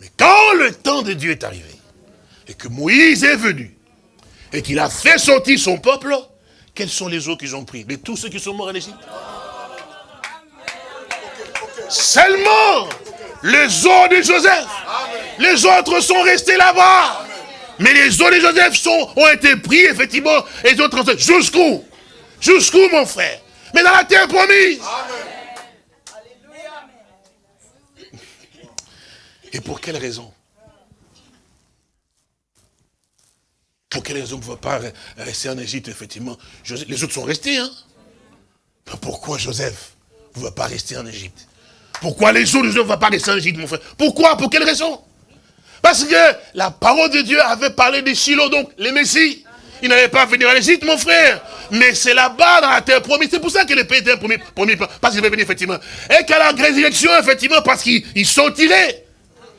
Mais quand le temps de Dieu est arrivé, et que Moïse est venu, et qu'il a fait sortir son peuple, quels sont les eaux qu'ils ont pris De tous ceux qui sont morts en Égypte? Seulement les os de Joseph. Les autres sont restés là-bas. Mais les os de Joseph ont été pris, effectivement, et ont transférés. Jusqu'où? Jusqu'où, mon frère? Mais dans la terre promise. Et pour quelle raison? Pour quelle raison vous ne pas rester en Égypte, effectivement? Les autres sont restés, hein Pourquoi Joseph ne va pas rester en Égypte? Pourquoi les jours ne vont pas en Égypte, mon frère? Pourquoi? Pour quelle raison? Parce que la parole de Dieu avait parlé de Shiloh, donc les Messies. Il n'allait pas venir en Égypte, mon frère. Mais c'est là-bas, dans la terre promise. C'est pour ça que le pays était promis, promis parce qu'il va venir, effectivement. Et qu'à la résurrection, effectivement, parce qu'ils sont tirés.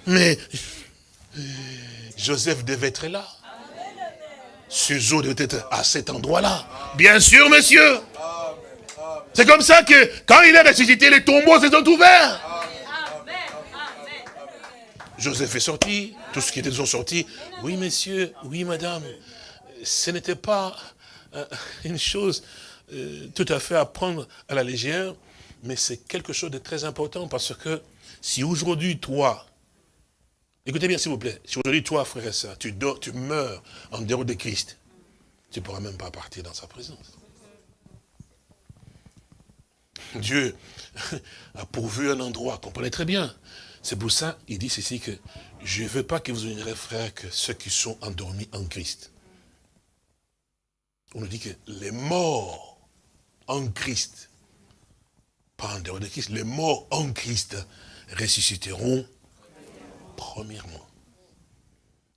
Mais Joseph devait être là. Ce jour devait être à cet endroit-là. Bien sûr, monsieur. C'est comme ça que quand il est ressuscité, les tombeaux se sont ouverts. Joseph est sorti, tous ceux qui étaient sont sortis. Oui, messieurs, oui, madame, ce n'était pas euh, une chose euh, tout à fait à prendre à la légère, mais c'est quelque chose de très important parce que si aujourd'hui, toi, écoutez bien s'il vous plaît, si aujourd'hui, toi, frère et soeur, tu, tu meurs en dehors de Christ, tu ne pourras même pas partir dans sa présence. Dieu a pourvu un endroit, comprenez très bien. C'est pour ça, il dit ceci que je ne veux pas que vous ayez frère que ceux qui sont endormis en Christ. On nous dit que les morts en Christ, pas en dehors de Christ, les morts en Christ ressusciteront premièrement.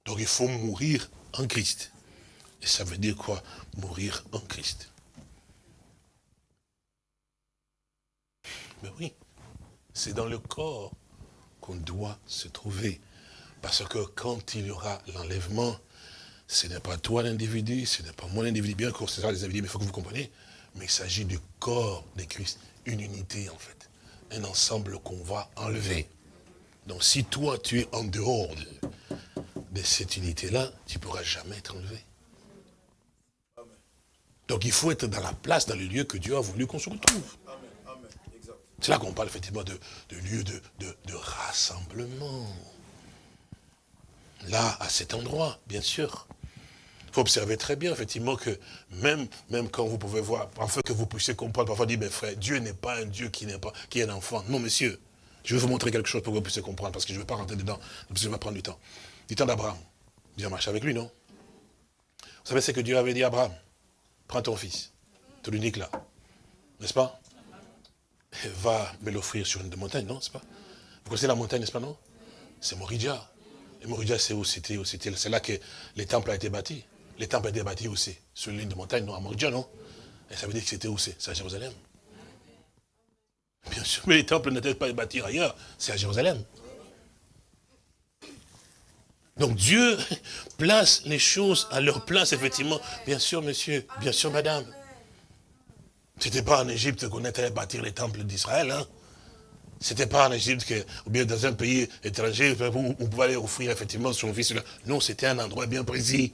Donc il faut mourir en Christ. Et ça veut dire quoi Mourir en Christ? Mais oui, c'est dans le corps qu'on doit se trouver. Parce que quand il y aura l'enlèvement, ce n'est pas toi l'individu, ce n'est pas moi l'individu, bien que c'est ça les individus, mais il faut que vous compreniez, mais il s'agit du corps de Christ, une unité en fait, un ensemble qu'on va enlever. Donc si toi tu es en dehors de, cette unité-là, tu ne pourras jamais être enlevé. Donc il faut être dans la place, dans le lieu que Dieu a voulu qu'on se retrouve. C'est là qu'on parle effectivement de, lieu de, rassemblement. Là, à cet endroit, bien sûr. Il faut observer très bien, effectivement, que même, quand vous pouvez voir, afin que vous puissiez comprendre, parfois dire, mais frère, Dieu n'est pas un Dieu qui est un enfant. Non, monsieur, je vais vous montrer quelque chose pour que vous puissiez comprendre, parce que je ne vais pas rentrer dedans, parce que je vais prendre du temps. Du temps d'Abraham. Dieu a marché avec lui, non? Vous savez ce que Dieu avait dit à Abraham? Prends ton fils, ton unique là. N'est-ce pas? Va me l'offrir sur une montagne, non, c'est pas? Vous connaissez la montagne, n'est-ce pas, non? C'est Moridja. Et Moridja, c'est où? C'était C'est là que les temples ont été bâtis. Les temples ont été bâtis où? C'est Sur ligne de montagne, non, à Moridja, non? Et ça veut dire que c'était où? C'est C'est à Jérusalem. Bien sûr, mais les temples n'étaient pas bâtis ailleurs, c'est à Jérusalem. Donc Dieu place les choses à leur place, effectivement. Bien sûr, monsieur, bien sûr, madame. Ce n'était pas en Égypte qu'on était bâtir les temples d'Israël. Hein. Ce n'était pas en Égypte, que, ou bien dans un pays étranger, où on pouvait aller offrir effectivement son fils. Non, c'était un endroit bien précis.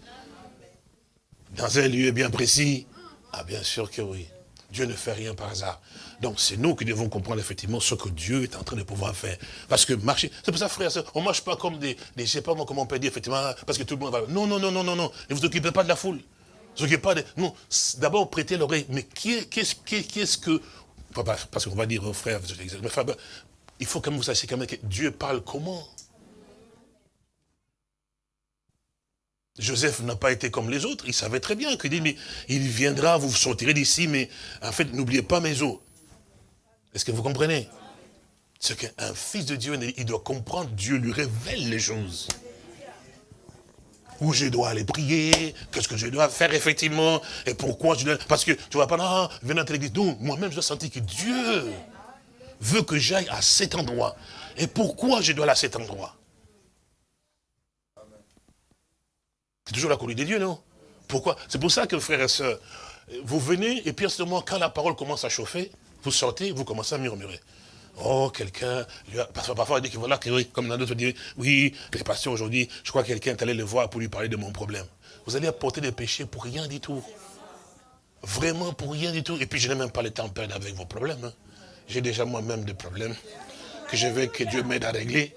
Dans un lieu bien précis. Ah, bien sûr que oui. Dieu ne fait rien par hasard. Donc c'est nous qui devons comprendre effectivement ce que Dieu est en train de pouvoir faire. Parce que marcher, c'est pour ça frère, on ne marche pas comme des, des, je sais pas comment on peut dire effectivement, parce que tout le monde va, non, non, non, non, non, non, ne vous occupez pas de la foule. Pas non, d'abord prêtez l'oreille, mais qu'est-ce que, parce qu'on va dire, oh, frère, il faut quand même vous sachiez quand même que Dieu parle comment? Joseph n'a pas été comme les autres, il savait très bien qu'il dit, mais il viendra, vous sortirez d'ici, mais en fait, n'oubliez pas mes os. Est-ce que vous comprenez? C'est qu'un fils de Dieu, il doit comprendre, Dieu lui révèle les choses. Où je dois aller prier, qu'est-ce que je dois faire effectivement, et pourquoi je dois... Parce que tu vois pas, non, venir à l'église. Donc, moi-même, je dois sentir que Dieu veut que j'aille à cet endroit. Et pourquoi je dois aller à cet endroit? C'est toujours la conduite de Dieu, non? Pourquoi? C'est pour ça que, frères et sœurs, vous venez, et puis à ce moment, quand la parole commence à chauffer, vous sortez, vous commencez à murmurer. Oh, quelqu'un, parfois, parfois, il dit que voilà, que, comme dans d'autres dit, oui, les pasteurs aujourd'hui, je crois que quelqu'un est allé le voir pour lui parler de mon problème. Vous allez apporter des péchés pour rien du tout. Vraiment pour rien du tout. Et puis je n'ai même pas le temps de perdre avec vos problèmes. Hein. J'ai déjà moi-même des problèmes que je veux que Dieu m'aide à régler.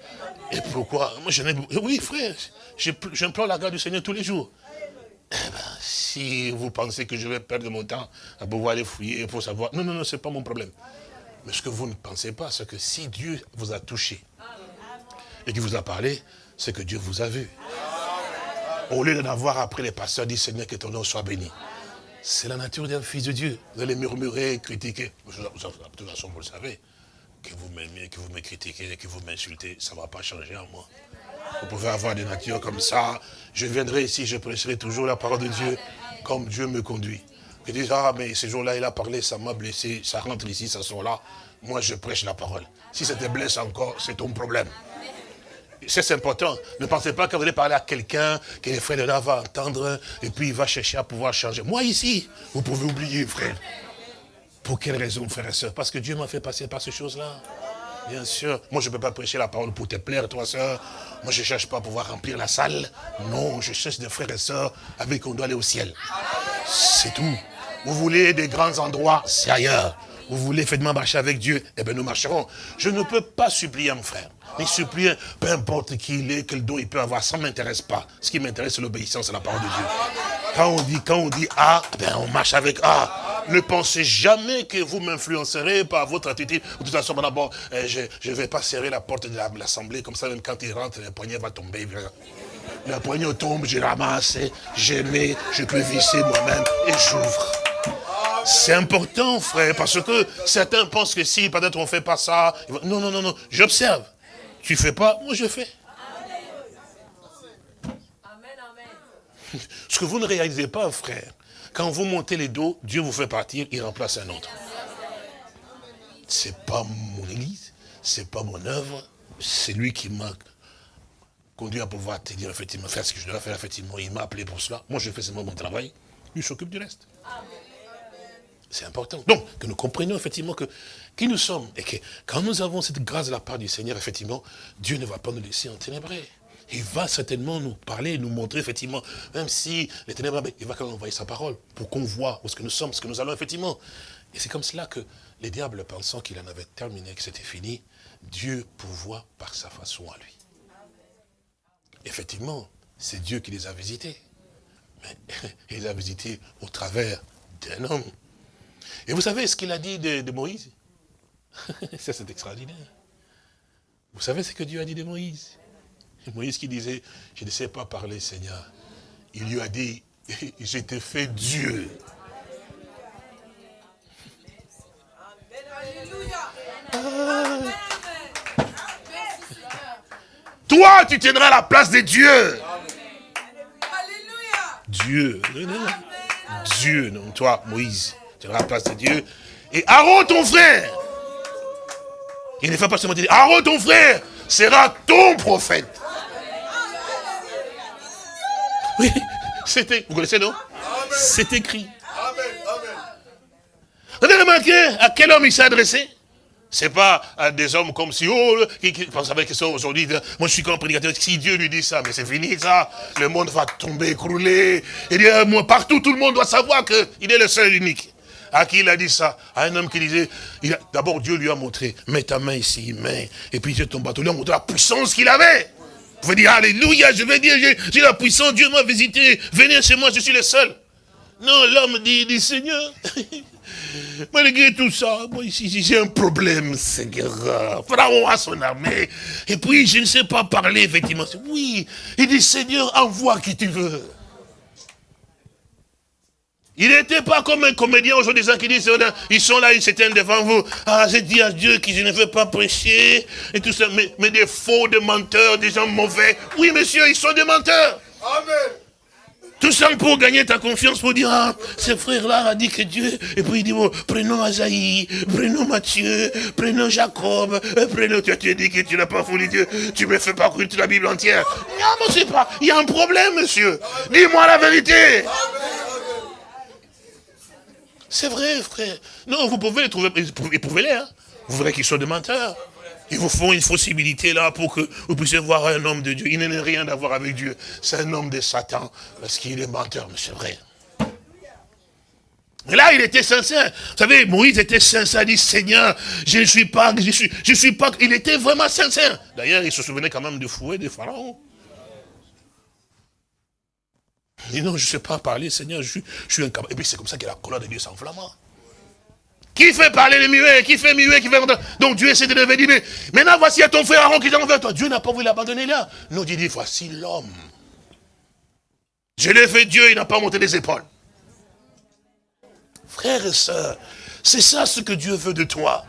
Et pourquoi? Moi, je Oui, frère, j'implore la grâce du Seigneur tous les jours. Eh ben, si vous pensez que je vais perdre mon temps à pouvoir aller fouiller pour savoir... Non, non, non, ce n'est pas mon problème. Mais ce que vous ne pensez pas, c'est que si Dieu vous a touché et qu'il vous a parlé, c'est que Dieu vous a vu. Au lieu d'en avoir après les pasteurs, dit Seigneur, que ton nom soit béni. C'est la nature d'un fils de Dieu. Vous allez murmurer, critiquer. De toute façon, vous le savez. Que vous m'aimiez, que vous me critiquez, que vous m'insultez, ça ne va pas changer en moi. Vous pouvez avoir des natures comme ça. Je viendrai ici, je prêcherai toujours la parole de Dieu comme Dieu me conduit. Je dis, ah, mais ce jour-là, il a parlé, ça m'a blessé, ça rentre ici, ça sort là. Moi, je prêche la parole. Si ça te blesse encore, c'est ton problème. C'est important. Ne pensez pas que vous allez parler à quelqu'un que les frères de là vont entendre et puis il va chercher à pouvoir changer. Moi, ici, vous pouvez oublier, frère. Pour quelle raison, frère et soeur Parce que Dieu m'a fait passer par ces choses-là. Bien sûr. Moi, je ne peux pas prêcher la parole pour te plaire, toi, soeur. Moi, je ne cherche pas à pouvoir remplir la salle. Non, je cherche des frères et sœurs avec qui on doit aller au ciel. C'est tout. Vous voulez des grands endroits, c'est ailleurs. Vous voulez effectivement marcher avec Dieu, eh bien nous marcherons. Je ne peux pas supplier mon frère, ni supplier, peu importe qui il est, quel don il peut avoir, ça ne m'intéresse pas. Ce qui m'intéresse, c'est l'obéissance à la parole de Dieu. Quand on dit, quand on dit A, eh ben on marche avec A. Ne pensez jamais que vous m'influencerez par votre attitude. De toute façon, d'abord, eh, je ne vais pas serrer la porte de l'Assemblée, comme ça, même quand il rentre, le poignet va tomber. Le poignet tombe, je ramasse, je mets, je peux visser moi-même et j'ouvre. C'est important, frère, parce que certains pensent que si peut-être on ne fait pas ça, non, non, non, non, j'observe. Tu fais pas, moi je fais. Ce que vous ne réalisez pas, frère, quand vous montez les dos, Dieu vous fait partir, il remplace un autre. C'est pas mon église, c'est pas mon œuvre, c'est lui qui m'a conduit à pouvoir te dire effectivement, faire ce que je dois faire, effectivement, il m'a appelé pour cela. Moi, je fais seulement mon travail, lui s'occupe du reste. C'est important. Donc, que nous comprenions effectivement que qui nous sommes et que quand nous avons cette grâce de la part du Seigneur, effectivement, Dieu ne va pas nous laisser en ténébrés. il va certainement nous parler, nous montrer effectivement, même si les ténèbres, il va quand même envoyer sa parole pour qu'on voit où est-ce que nous sommes, ce que nous allons effectivement. Et c'est comme cela que les diables, pensant qu'il en avait terminé, que c'était fini, Dieu pourvoit par sa façon à lui. Effectivement, c'est Dieu qui les a visités. Mais il les a visités au travers d'un homme. Et vous savez ce qu'il a dit de, de Moïse? Ça, c'est extraordinaire. Vous savez ce que Dieu a dit de Moïse? Moïse qui disait, je ne sais pas parler, Seigneur. Il lui a dit, je t'ai fait Dieu. Toi, tu tiendras la place de Dieu. Dieu. Dieu, non, toi, Moïse, tu tiendras la place de Dieu. Et Aaron, ton frère, il ne fait pas seulement dire, Aaron, ton frère, sera ton prophète. Oui, c'était, vous connaissez, non? C'est écrit. Vous avez remarqué à quel homme il s'est adressé? C'est pas à des hommes comme si, oh, qui, qui pensent avec ça aujourd'hui, moi je suis comme prédicateur, si Dieu lui dit ça, mais c'est fini ça, le monde va tomber, écrouler. Et dit, euh, moi, partout, tout le monde doit savoir qu'il est le seul unique. À qui il a dit ça? À un homme qui disait, d'abord Dieu lui a montré, mets ta main ici, main, et puis j'ai ton bateau, lui a montré la puissance qu'il avait. Vous pouvez dire, Alléluia, je vais dire, j'ai la puissance, Dieu m'a visité, venez chez moi, je suis le seul. Non, l'homme dit, dit, Seigneur, Malgré tout ça, moi ici, j'ai un problème, Seigneur. Pharaon a son armée. Et puis, je ne sais pas parler, effectivement. Oui, il dit, Seigneur, envoie qui tu veux. Il n'était pas comme un comédien aujourd'hui, qui disent, ils sont là, ils s'éteignent devant vous. Ah, j'ai dit à Dieu que je ne veux pas prêcher, et tout ça, mais, mais des faux, des menteurs, des gens mauvais. Oui, monsieur, ils sont des menteurs. Amen. Tout ça pour gagner ta confiance, pour dire, ah, ce frère-là a dit que Dieu, et puis il dit, bon, prenons Azaï, prenons Matthieu, prenons Jacob, euh, prenons, tu as dit que tu n'as pas foulé Dieu, tu me fais pas croire toute la Bible entière. Non, mais c'est pas, il y a un problème, monsieur. Dis-moi la vérité. C'est vrai, frère. Non, vous pouvez les trouver, éprouvez-les, hein. Vous verrez qu'ils sont des menteurs. Ils vous font une possibilité là pour que vous puissiez voir un homme de Dieu. Il n'a rien à voir avec Dieu. C'est un homme de Satan parce qu'il est menteur, mais c'est vrai. Et là, il était sincère. Vous savez, Moïse était sincère, il dit, Seigneur, je ne suis pas, je suis, je suis pas, il était vraiment sincère. D'ailleurs, il se souvenait quand même du fouet des pharaons. Il dit, non, je ne sais pas parler, Seigneur, je suis, je suis incapable. Et puis c'est comme ça que la colère de Dieu s'enflamma. Qui fait parler les muets? Qui fait muet Qui fait Donc Dieu essaie de lever, mais maintenant voici à ton frère Aaron qui est envers toi. Dieu n'a pas voulu l'abandonner là. Non, Dieu dit, voici l'homme. Je l'ai fait Dieu, il n'a pas monté les épaules. Frères et sœurs, c'est ça ce que Dieu veut de toi.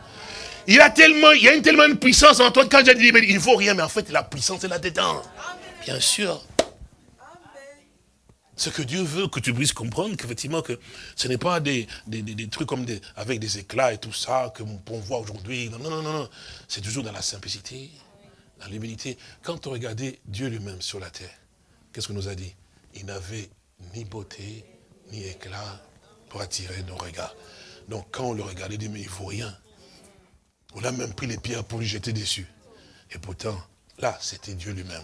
Il a tellement, il y a une tellement de puissance en toi, quand j'ai dit, il ne faut rien, mais en fait, la puissance est là-dedans. Bien sûr. Ce que Dieu veut que tu puisses comprendre qu'effectivement que ce n'est pas des, des, trucs comme des, avec des éclats et tout ça que qu'on voit aujourd'hui. Non, non, non, non. C'est toujours dans la simplicité, dans l'humilité. Quand on regardait Dieu lui-même sur la terre, qu'est-ce qu'on nous a dit? Il n'avait ni beauté, ni éclat pour attirer nos regards. Donc quand on le regardait, il dit, mais il ne faut rien. On a même pris les pierres pour lui jeter dessus. Et pourtant, là, c'était Dieu lui-même.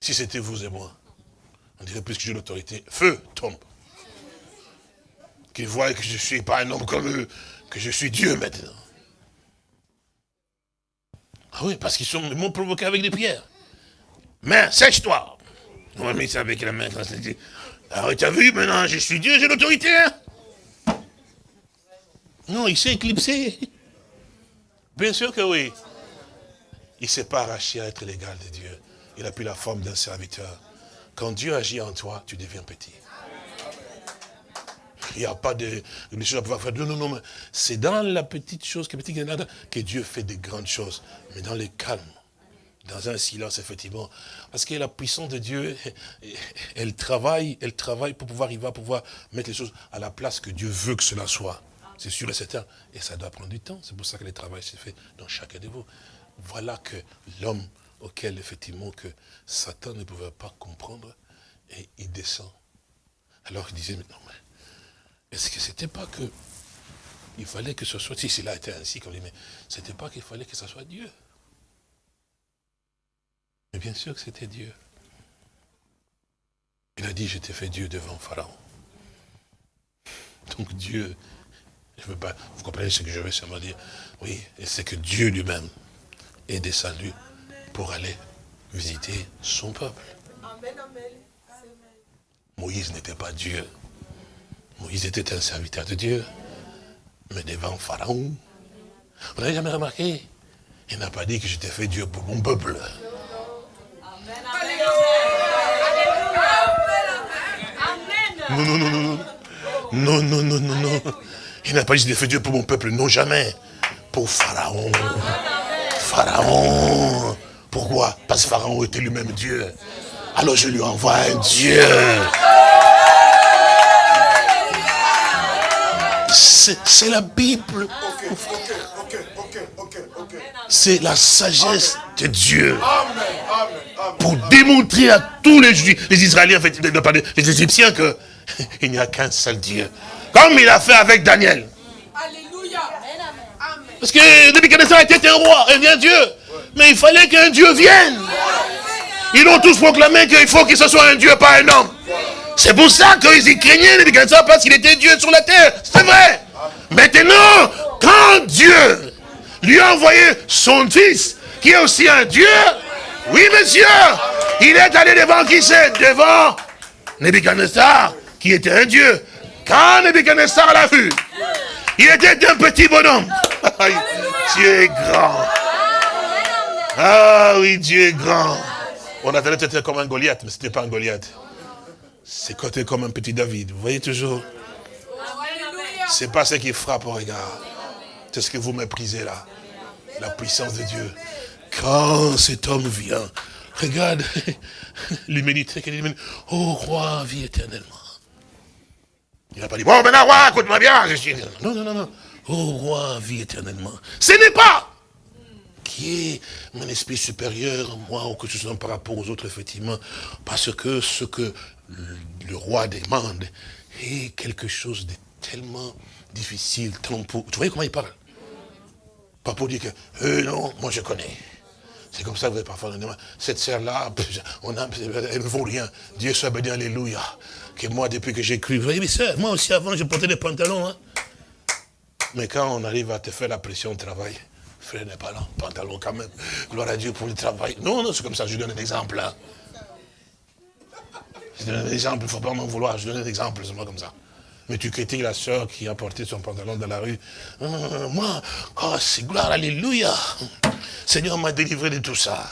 Si c'était vous et moi, on dirait plus que j'ai l'autorité. Feu tombe. Qu'ils voient que je ne suis pas un homme comme eux, que je suis Dieu maintenant. Ah oui, parce qu'ils m'ont provoqué avec des pierres. Main, sèche-toi. On m'a mis ça avec la main. Alors, tu as vu, maintenant, je suis Dieu, j'ai l'autorité. Hein. non, il s'est éclipsé. Bien sûr que oui. Il ne s'est pas arraché à être l'égal de Dieu. Il a pris la forme d'un serviteur. Quand Dieu agit en toi, tu deviens petit. Il n'y a pas de, choses à pouvoir faire. Non, non, non. C'est dans la petite chose que, que Dieu fait des grandes choses. Mais dans le calme, dans un silence, effectivement. Parce que la puissance de Dieu, elle travaille, elle travaille pour pouvoir, il va pouvoir mettre les choses à la place que Dieu veut que cela soit. C'est sûr et certain. Et ça doit prendre du temps. C'est pour ça que le travail se fait dans chacun de vous. Voilà que l'homme auquel effectivement que Satan ne pouvait pas comprendre, et il descend. Alors il disait, mais non, mais est-ce que c'était pas que il fallait que ce soit, si cela était ainsi, comme dit, mais c'était pas qu'il fallait que ce soit Dieu? Mais bien sûr que c'était Dieu. Il a dit, je t'ai fait Dieu devant Pharaon. Donc Dieu, je veux pas, vous comprenez ce que je veux seulement dire? Oui, et c'est que Dieu lui-même est descendu pour aller visiter son peuple. Moïse n'était pas Dieu. Moïse était un serviteur de Dieu. Mais devant Pharaon, vous n'avez jamais remarqué? Il n'a pas dit que j'étais fait Dieu pour mon peuple. Non, non, non, non, non. Non, non, non, non, non. Il n'a pas dit que j'étais fait Dieu pour mon peuple. Non, jamais. Pour Pharaon. Pharaon. Pourquoi? Parce que Pharaon était lui-même Dieu. Alors je lui envoie un Dieu. C'est la Bible. C'est la sagesse de Dieu. Pour démontrer à tous les, les Israéliens, les Égyptiens, qu'il n'y a qu'un seul Dieu. Comme il a fait avec Daniel. Parce que depuis Nebuchadnezzar était un roi, et bien Dieu. Mais il fallait qu'un Dieu vienne. Ils ont tous proclamé qu'il faut que ce soit un Dieu, pas un homme. C'est pour ça qu'ils y craignaient Nebuchadnezzar, parce qu'il était Dieu sur la terre. C'est vrai. Maintenant, quand Dieu lui a envoyé son fils, qui est aussi un Dieu, oui monsieur, il est allé devant qui c'est? Devant Nebuchadnezzar, qui était un Dieu. Quand Nebuchadnezzar l'a vu, il était un petit bonhomme. Dieu est grand. Ah oui, Dieu est grand. On attendait peut-être comme un Goliath, mais ce n'était pas un Goliath. C'est côté comme un petit David. Vous voyez toujours C'est pas ce qui frappe au regard. C'est ce que vous méprisez là. La puissance de Dieu. Quand cet homme vient, regarde l'humanité qui dit, oh roi, vie éternellement. Il n'a pas dit, bon maintenant roi, écoute-moi bien, je suis... Non, non, non, non. Oh roi, vie éternellement. Ce n'est pas qui est mon esprit supérieur, moi, ou que ce soit par rapport aux autres, effectivement, parce que ce que le roi demande est quelque chose de tellement difficile, tellement pour... Tu vois comment il parle? Pas pour dire que, euh, non, moi je connais. C'est comme ça que vous avez parfois cette sœur-là, elle ne vaut rien. Dieu soit béni, alléluia. Que moi, depuis que j'ai cru, vous voyez, mais moi aussi avant, je portais des pantalons. Hein. Mais quand on arrive à te faire la pression au travail, frère n'est pas là, pantalon quand même, gloire à Dieu pour le travail. Non, non, c'est comme ça, je donne un exemple là. Je donne un exemple, il ne faut pas m'en vouloir, je donne un exemple, c'est moi comme ça. Mais tu critiques la soeur qui a porté son pantalon dans la rue. Euh, moi, oh, c'est gloire, alléluia. Seigneur m'a délivré de tout ça.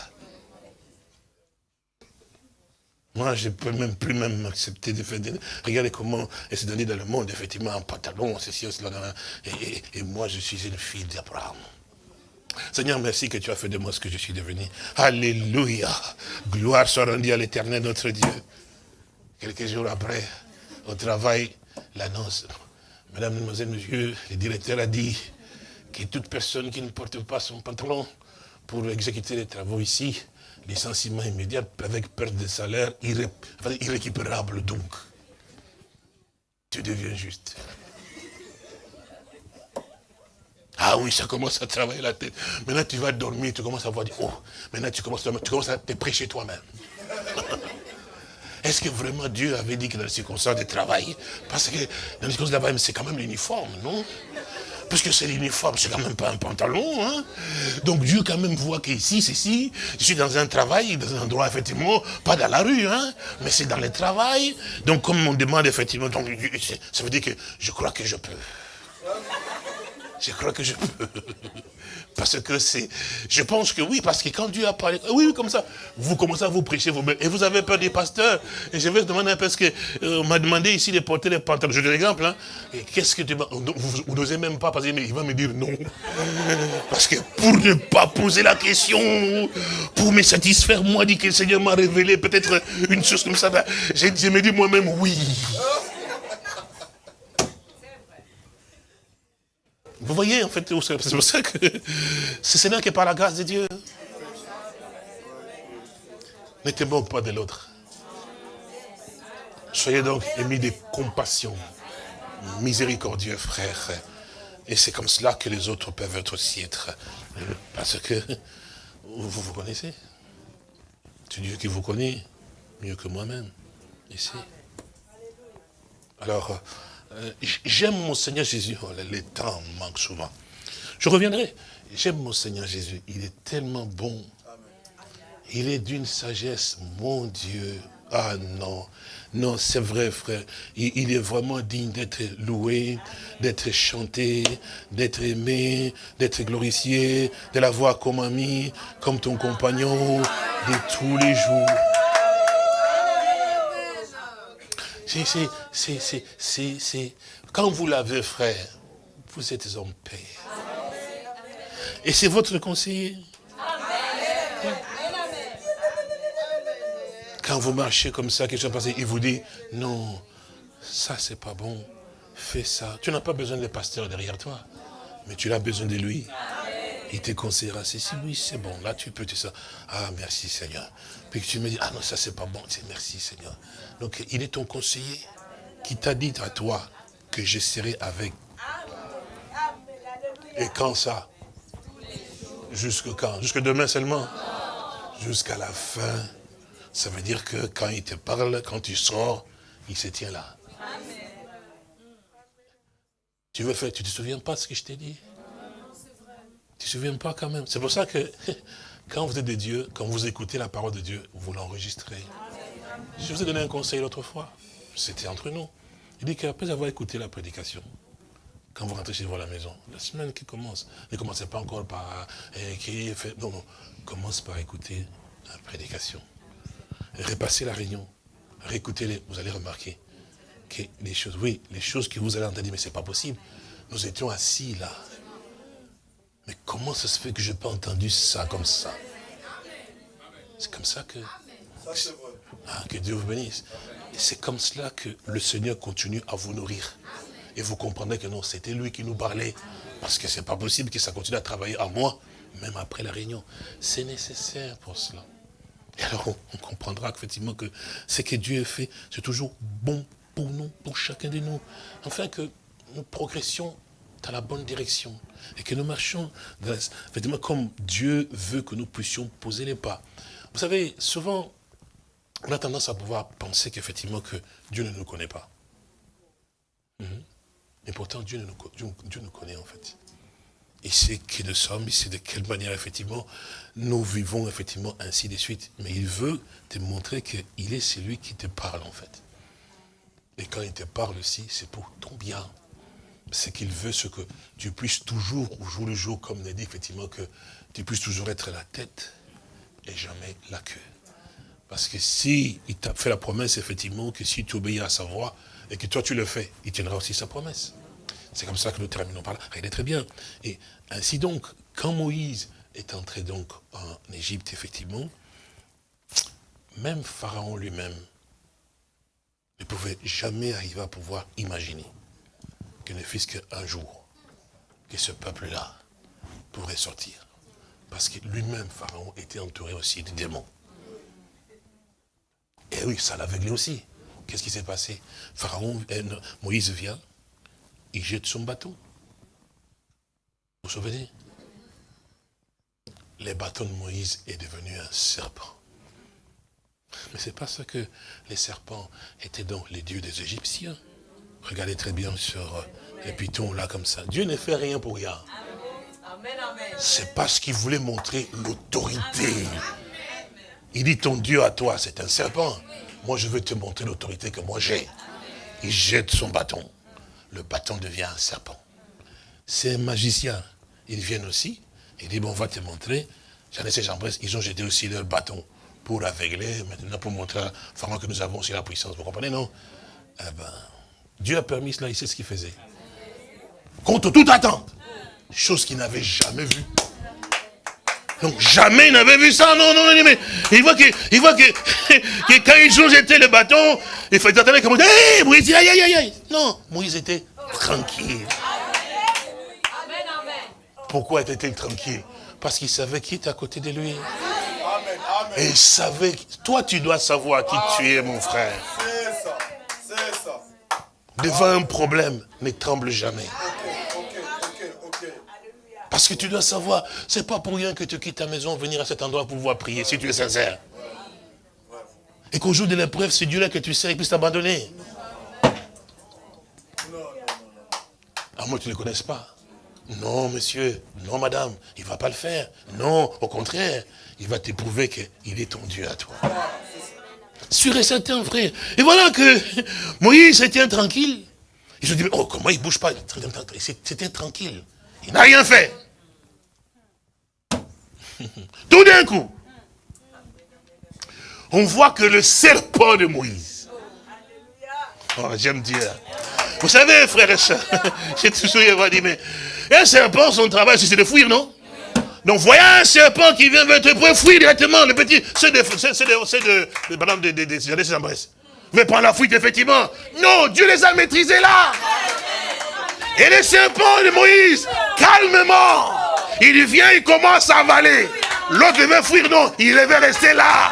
Moi, je ne peux même plus même accepter de faire... Regardez comment elle s'est donnée dans le monde, effectivement, un pantalon, ceci, cela. Et, et moi, je suis une fille d'Abraham. Seigneur, merci que tu as fait de moi ce que je suis devenu. Alléluia. Gloire soit rendue à l'éternel, notre Dieu. Quelques jours après, au travail, l'annonce. Madame, mademoiselle, monsieur, le directeur a dit que toute personne qui ne porte pas son pantalon pour exécuter les travaux ici licenciement immédiat avec perte de salaire irrécupérable donc. Tu deviens juste. Ah oui, ça commence à travailler la tête. Maintenant, tu vas dormir, tu commences à voir, oh, maintenant tu commences, tu commences à te prêcher toi-même. Est-ce que vraiment Dieu avait dit que dans les circonstances de travail, parce que dans les circonstances de travail, c'est quand même l'uniforme, non? Puisque c'est l'uniforme, c'est quand même pas un pantalon. Hein. Donc Dieu quand même voit qu'ici, c'est ici, je suis dans un travail, dans un endroit effectivement, pas dans la rue, hein, mais c'est dans le travail. Donc comme on demande effectivement, donc, ça veut dire que je crois que je peux. Je crois que je peux. Parce que c'est... Je pense que oui, parce que quand Dieu a parlé... Oui, comme ça. Vous commencez à vous prêcher vous-même. Et vous avez peur des pasteurs. Et je vais demander, parce qu'on euh, m'a demandé ici de porter les pantalons. Je donne l'exemple. Hein. Qu'est-ce que tu vas... Vous, n'osez même pas, parce qu'il va me dire non. Parce que pour ne pas poser la question, pour me satisfaire, moi, dit que le Seigneur m'a révélé peut-être une chose comme ça. Ben, je me dis moi-même oui. Vous voyez, en fait, c'est pour ça que c'est Seigneur qui est par la grâce de Dieu. Ne te moque pas de l'autre. Soyez donc émis de compassion, miséricordieux frère. Et c'est comme cela que les autres peuvent être aussi être. Parce que, vous vous connaissez C'est Dieu qui vous connaît mieux que moi-même, ici. Alors, euh, j'aime mon Seigneur Jésus. Oh, les temps manquent souvent. Je reviendrai. J'aime mon Seigneur Jésus. Il est tellement bon. Il est d'une sagesse, mon Dieu. Ah non, non, c'est vrai, frère. Il, est vraiment digne d'être loué, d'être chanté, d'être aimé, d'être glorifié, de l'avoir comme ami, comme ton compagnon de tous les jours. C'est, quand vous l'avez, frère, vous êtes en paix. Et c'est votre conseiller. Quand vous marchez comme ça, quelque chose passe, il vous dit, non, ça c'est pas bon, fais ça. Tu n'as pas besoin de pasteur derrière toi, mais tu as besoin de lui. Il te conseillera, si oui, c'est bon, là tu peux te ça. Ah, merci Seigneur. Puis que tu me dis, ah non, ça c'est pas bon, merci Seigneur. Donc il est ton conseiller qui t'a dit à toi que je serai avec. Et quand ça? Jusque quand? Jusque demain seulement? Jusqu'à la fin. Ça veut dire que quand il te parle, quand tu sors, il se tient là. Tu veux faire, tu te souviens pas de ce que je t'ai dit? Tu ne te souviens pas quand même. C'est pour ça que quand vous êtes de Dieu, quand vous écoutez la parole de Dieu, vous l'enregistrez. Je vous ai donné un conseil l'autre fois. C'était entre nous. Il dit qu'après avoir écouté la prédication, quand vous rentrez chez vous à la maison, la semaine qui commence, ne commencez pas encore par écrire, fait, non, non, commence par écouter la prédication. Repassez la réunion, réécoutez-les, vous allez remarquer que les choses, oui, les choses que vous allez entendre, mais c'est pas possible. Nous étions assis là. Mais comment ça se fait que je n'ai pas entendu ça comme ça? C'est comme ça que... Ah, que Dieu vous bénisse. Et c'est comme cela que le Seigneur continue à vous nourrir. Et vous comprenez que non, c'était lui qui nous parlait. Parce que c'est pas possible que ça continue à travailler à moi, même après la réunion. C'est nécessaire pour cela. Et alors, on, comprendra effectivement que ce que Dieu a fait, c'est toujours bon pour nous, pour chacun de nous. Enfin, que nous progressions dans la bonne direction. Et que nous marchions, effectivement, comme Dieu veut que nous puissions poser les pas. Vous savez, souvent, on a tendance à pouvoir penser qu'effectivement que Dieu ne nous connaît pas. Mhm. Mais pourtant, Dieu nous, Dieu nous connaît en fait. Il sait qui nous sommes, il sait de quelle manière effectivement nous vivons effectivement ainsi de suite. Mais il veut te montrer qu'il est celui qui te parle en fait. Et quand il te parle aussi, c'est pour ton bien. C'est qu'il veut ce que tu puisses toujours, au jour le jour, comme on a dit effectivement, que tu puisses toujours être la tête et jamais la queue. Parce que si il t'a fait la promesse, effectivement, que si tu obéis à sa voix, et que toi tu le fais, il tiendra aussi sa promesse. C'est comme ça que nous terminons par là. est très bien. Et ainsi donc, quand Moïse est entré donc en Égypte, effectivement, même Pharaon lui-même ne pouvait jamais arriver à pouvoir imaginer ne fût qu'un jour que ce peuple-là pourrait sortir. Parce que lui-même, Pharaon, était entouré aussi de démons. Et oui, ça l'aveuglait aussi. Qu'est-ce qui s'est passé? Pharaon, euh, Moïse vient, il jette son bâton. Vous vous souvenez? Le bâton de Moïse est devenu un serpent. Mais c'est parce que les serpents étaient donc les dieux des Égyptiens. Regardez très bien sur euh, les pitons là comme ça. Dieu ne fait rien pour rien. C'est parce qu'il voulait montrer l'autorité. Il dit ton Dieu à toi, c'est un serpent. Moi, je veux te montrer l'autorité que moi j'ai. Il jette son bâton. Le bâton devient un serpent. C'est un magicien. Ils viennent aussi. Il dit, bon, on va te montrer. J'en ai ces gens ils ont jeté aussi leur bâton pour aveugler, maintenant pour montrer à que nous avons aussi la puissance. Vous comprenez, non? Eh ben, Dieu a permis cela, il sait ce qu'il faisait. Contre toute attente. Chose qu'il n'avait jamais vue. Donc jamais il n'avait vu ça, non, non, non, mais il voit que, il voit que, que quand ils ont jeté le bâton, il faut attendre comme, hé, Moïse, aïe, aïe, aïe, aïe. Non, Moïse était tranquille. Pourquoi était-il tranquille? Parce qu'il savait qui était à côté de lui. Et il savait, toi tu dois savoir qui tu es, mon frère. C'est ça, c'est ça. Devant un problème, ne tremble jamais. Parce que tu dois savoir, c'est pas pour rien que tu quittes ta maison, venir à cet endroit pour pouvoir prier, si tu es sincère. Et qu'au jour de l'épreuve, c'est Dieu-là que tu sais, il puisse t'abandonner. Ah, moi, tu ne le connais pas. Non, monsieur, non, madame, il ne va pas le faire. Non, au contraire, il va t'éprouver qu'il est ton Dieu à toi. Sûr et certain, frère. Et voilà que Moïse était tranquille. Et je dis, oh, comment il ne bouge pas C'était tranquille. Il n'a rien fait. Tout d'un coup, on voit que le serpent de Moïse. Oh, j'aime dire. Vous savez, frère et soeurs, j'ai toujours dit, mais un serpent, son travail, c'est de fuir, non? Donc voyez un serpent qui vient vers te fuir directement, le petit, c'est de, c'est de, c'est de, de, de, de, de, Mais prendre la fuite, effectivement. Non, Dieu les a maîtrisés là. Et les serpents de Moïse, calmement, il vient, il commence à avaler. L'autre veut fuir, non, il devait rester là.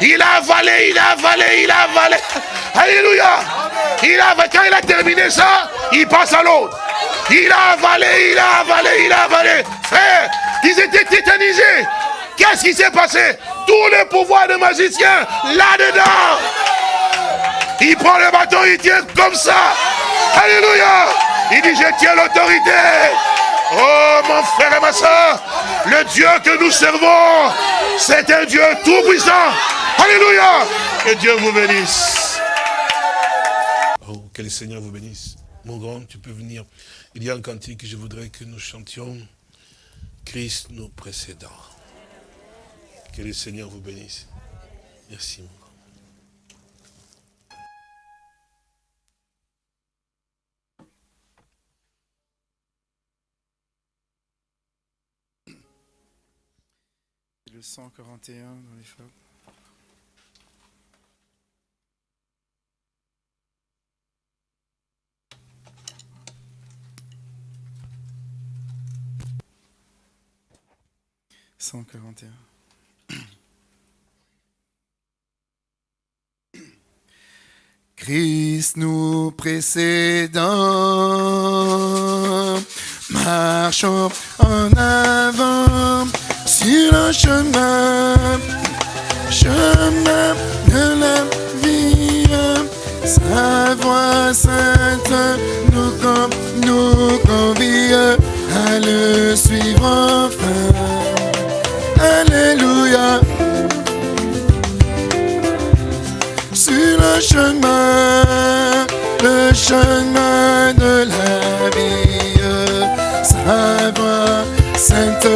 Il a avalé, il a avalé, il a avalé. Alléluia. Il a, quand il a terminé ça, il passe à l'autre. Il a avalé, il a avalé, il a avalé. Frère, ils étaient tétanisés. Qu'est-ce qui s'est passé? Tous les pouvoirs de magicien là-dedans. Il prend le bâton, il tient comme ça. Alléluia. Il dit, je tiens l'autorité. Oh mon frère et ma soeur, le Dieu que nous servons, c'est un Dieu tout-puissant. Alléluia. Que Dieu vous bénisse. Oh, que le Seigneur vous bénisse. Mon grand, tu peux venir. Il y a un cantique que je voudrais que nous chantions. Christ nous précédant. Que le Seigneur vous bénisse. Merci. Le 141 dans les femmes. Christ nous précédant, marchons en avant sur le chemin, chemin de la vie. Sa voix sainte nous, nous convie à le suivre chemin, le chemin de la vie, sa voix sainte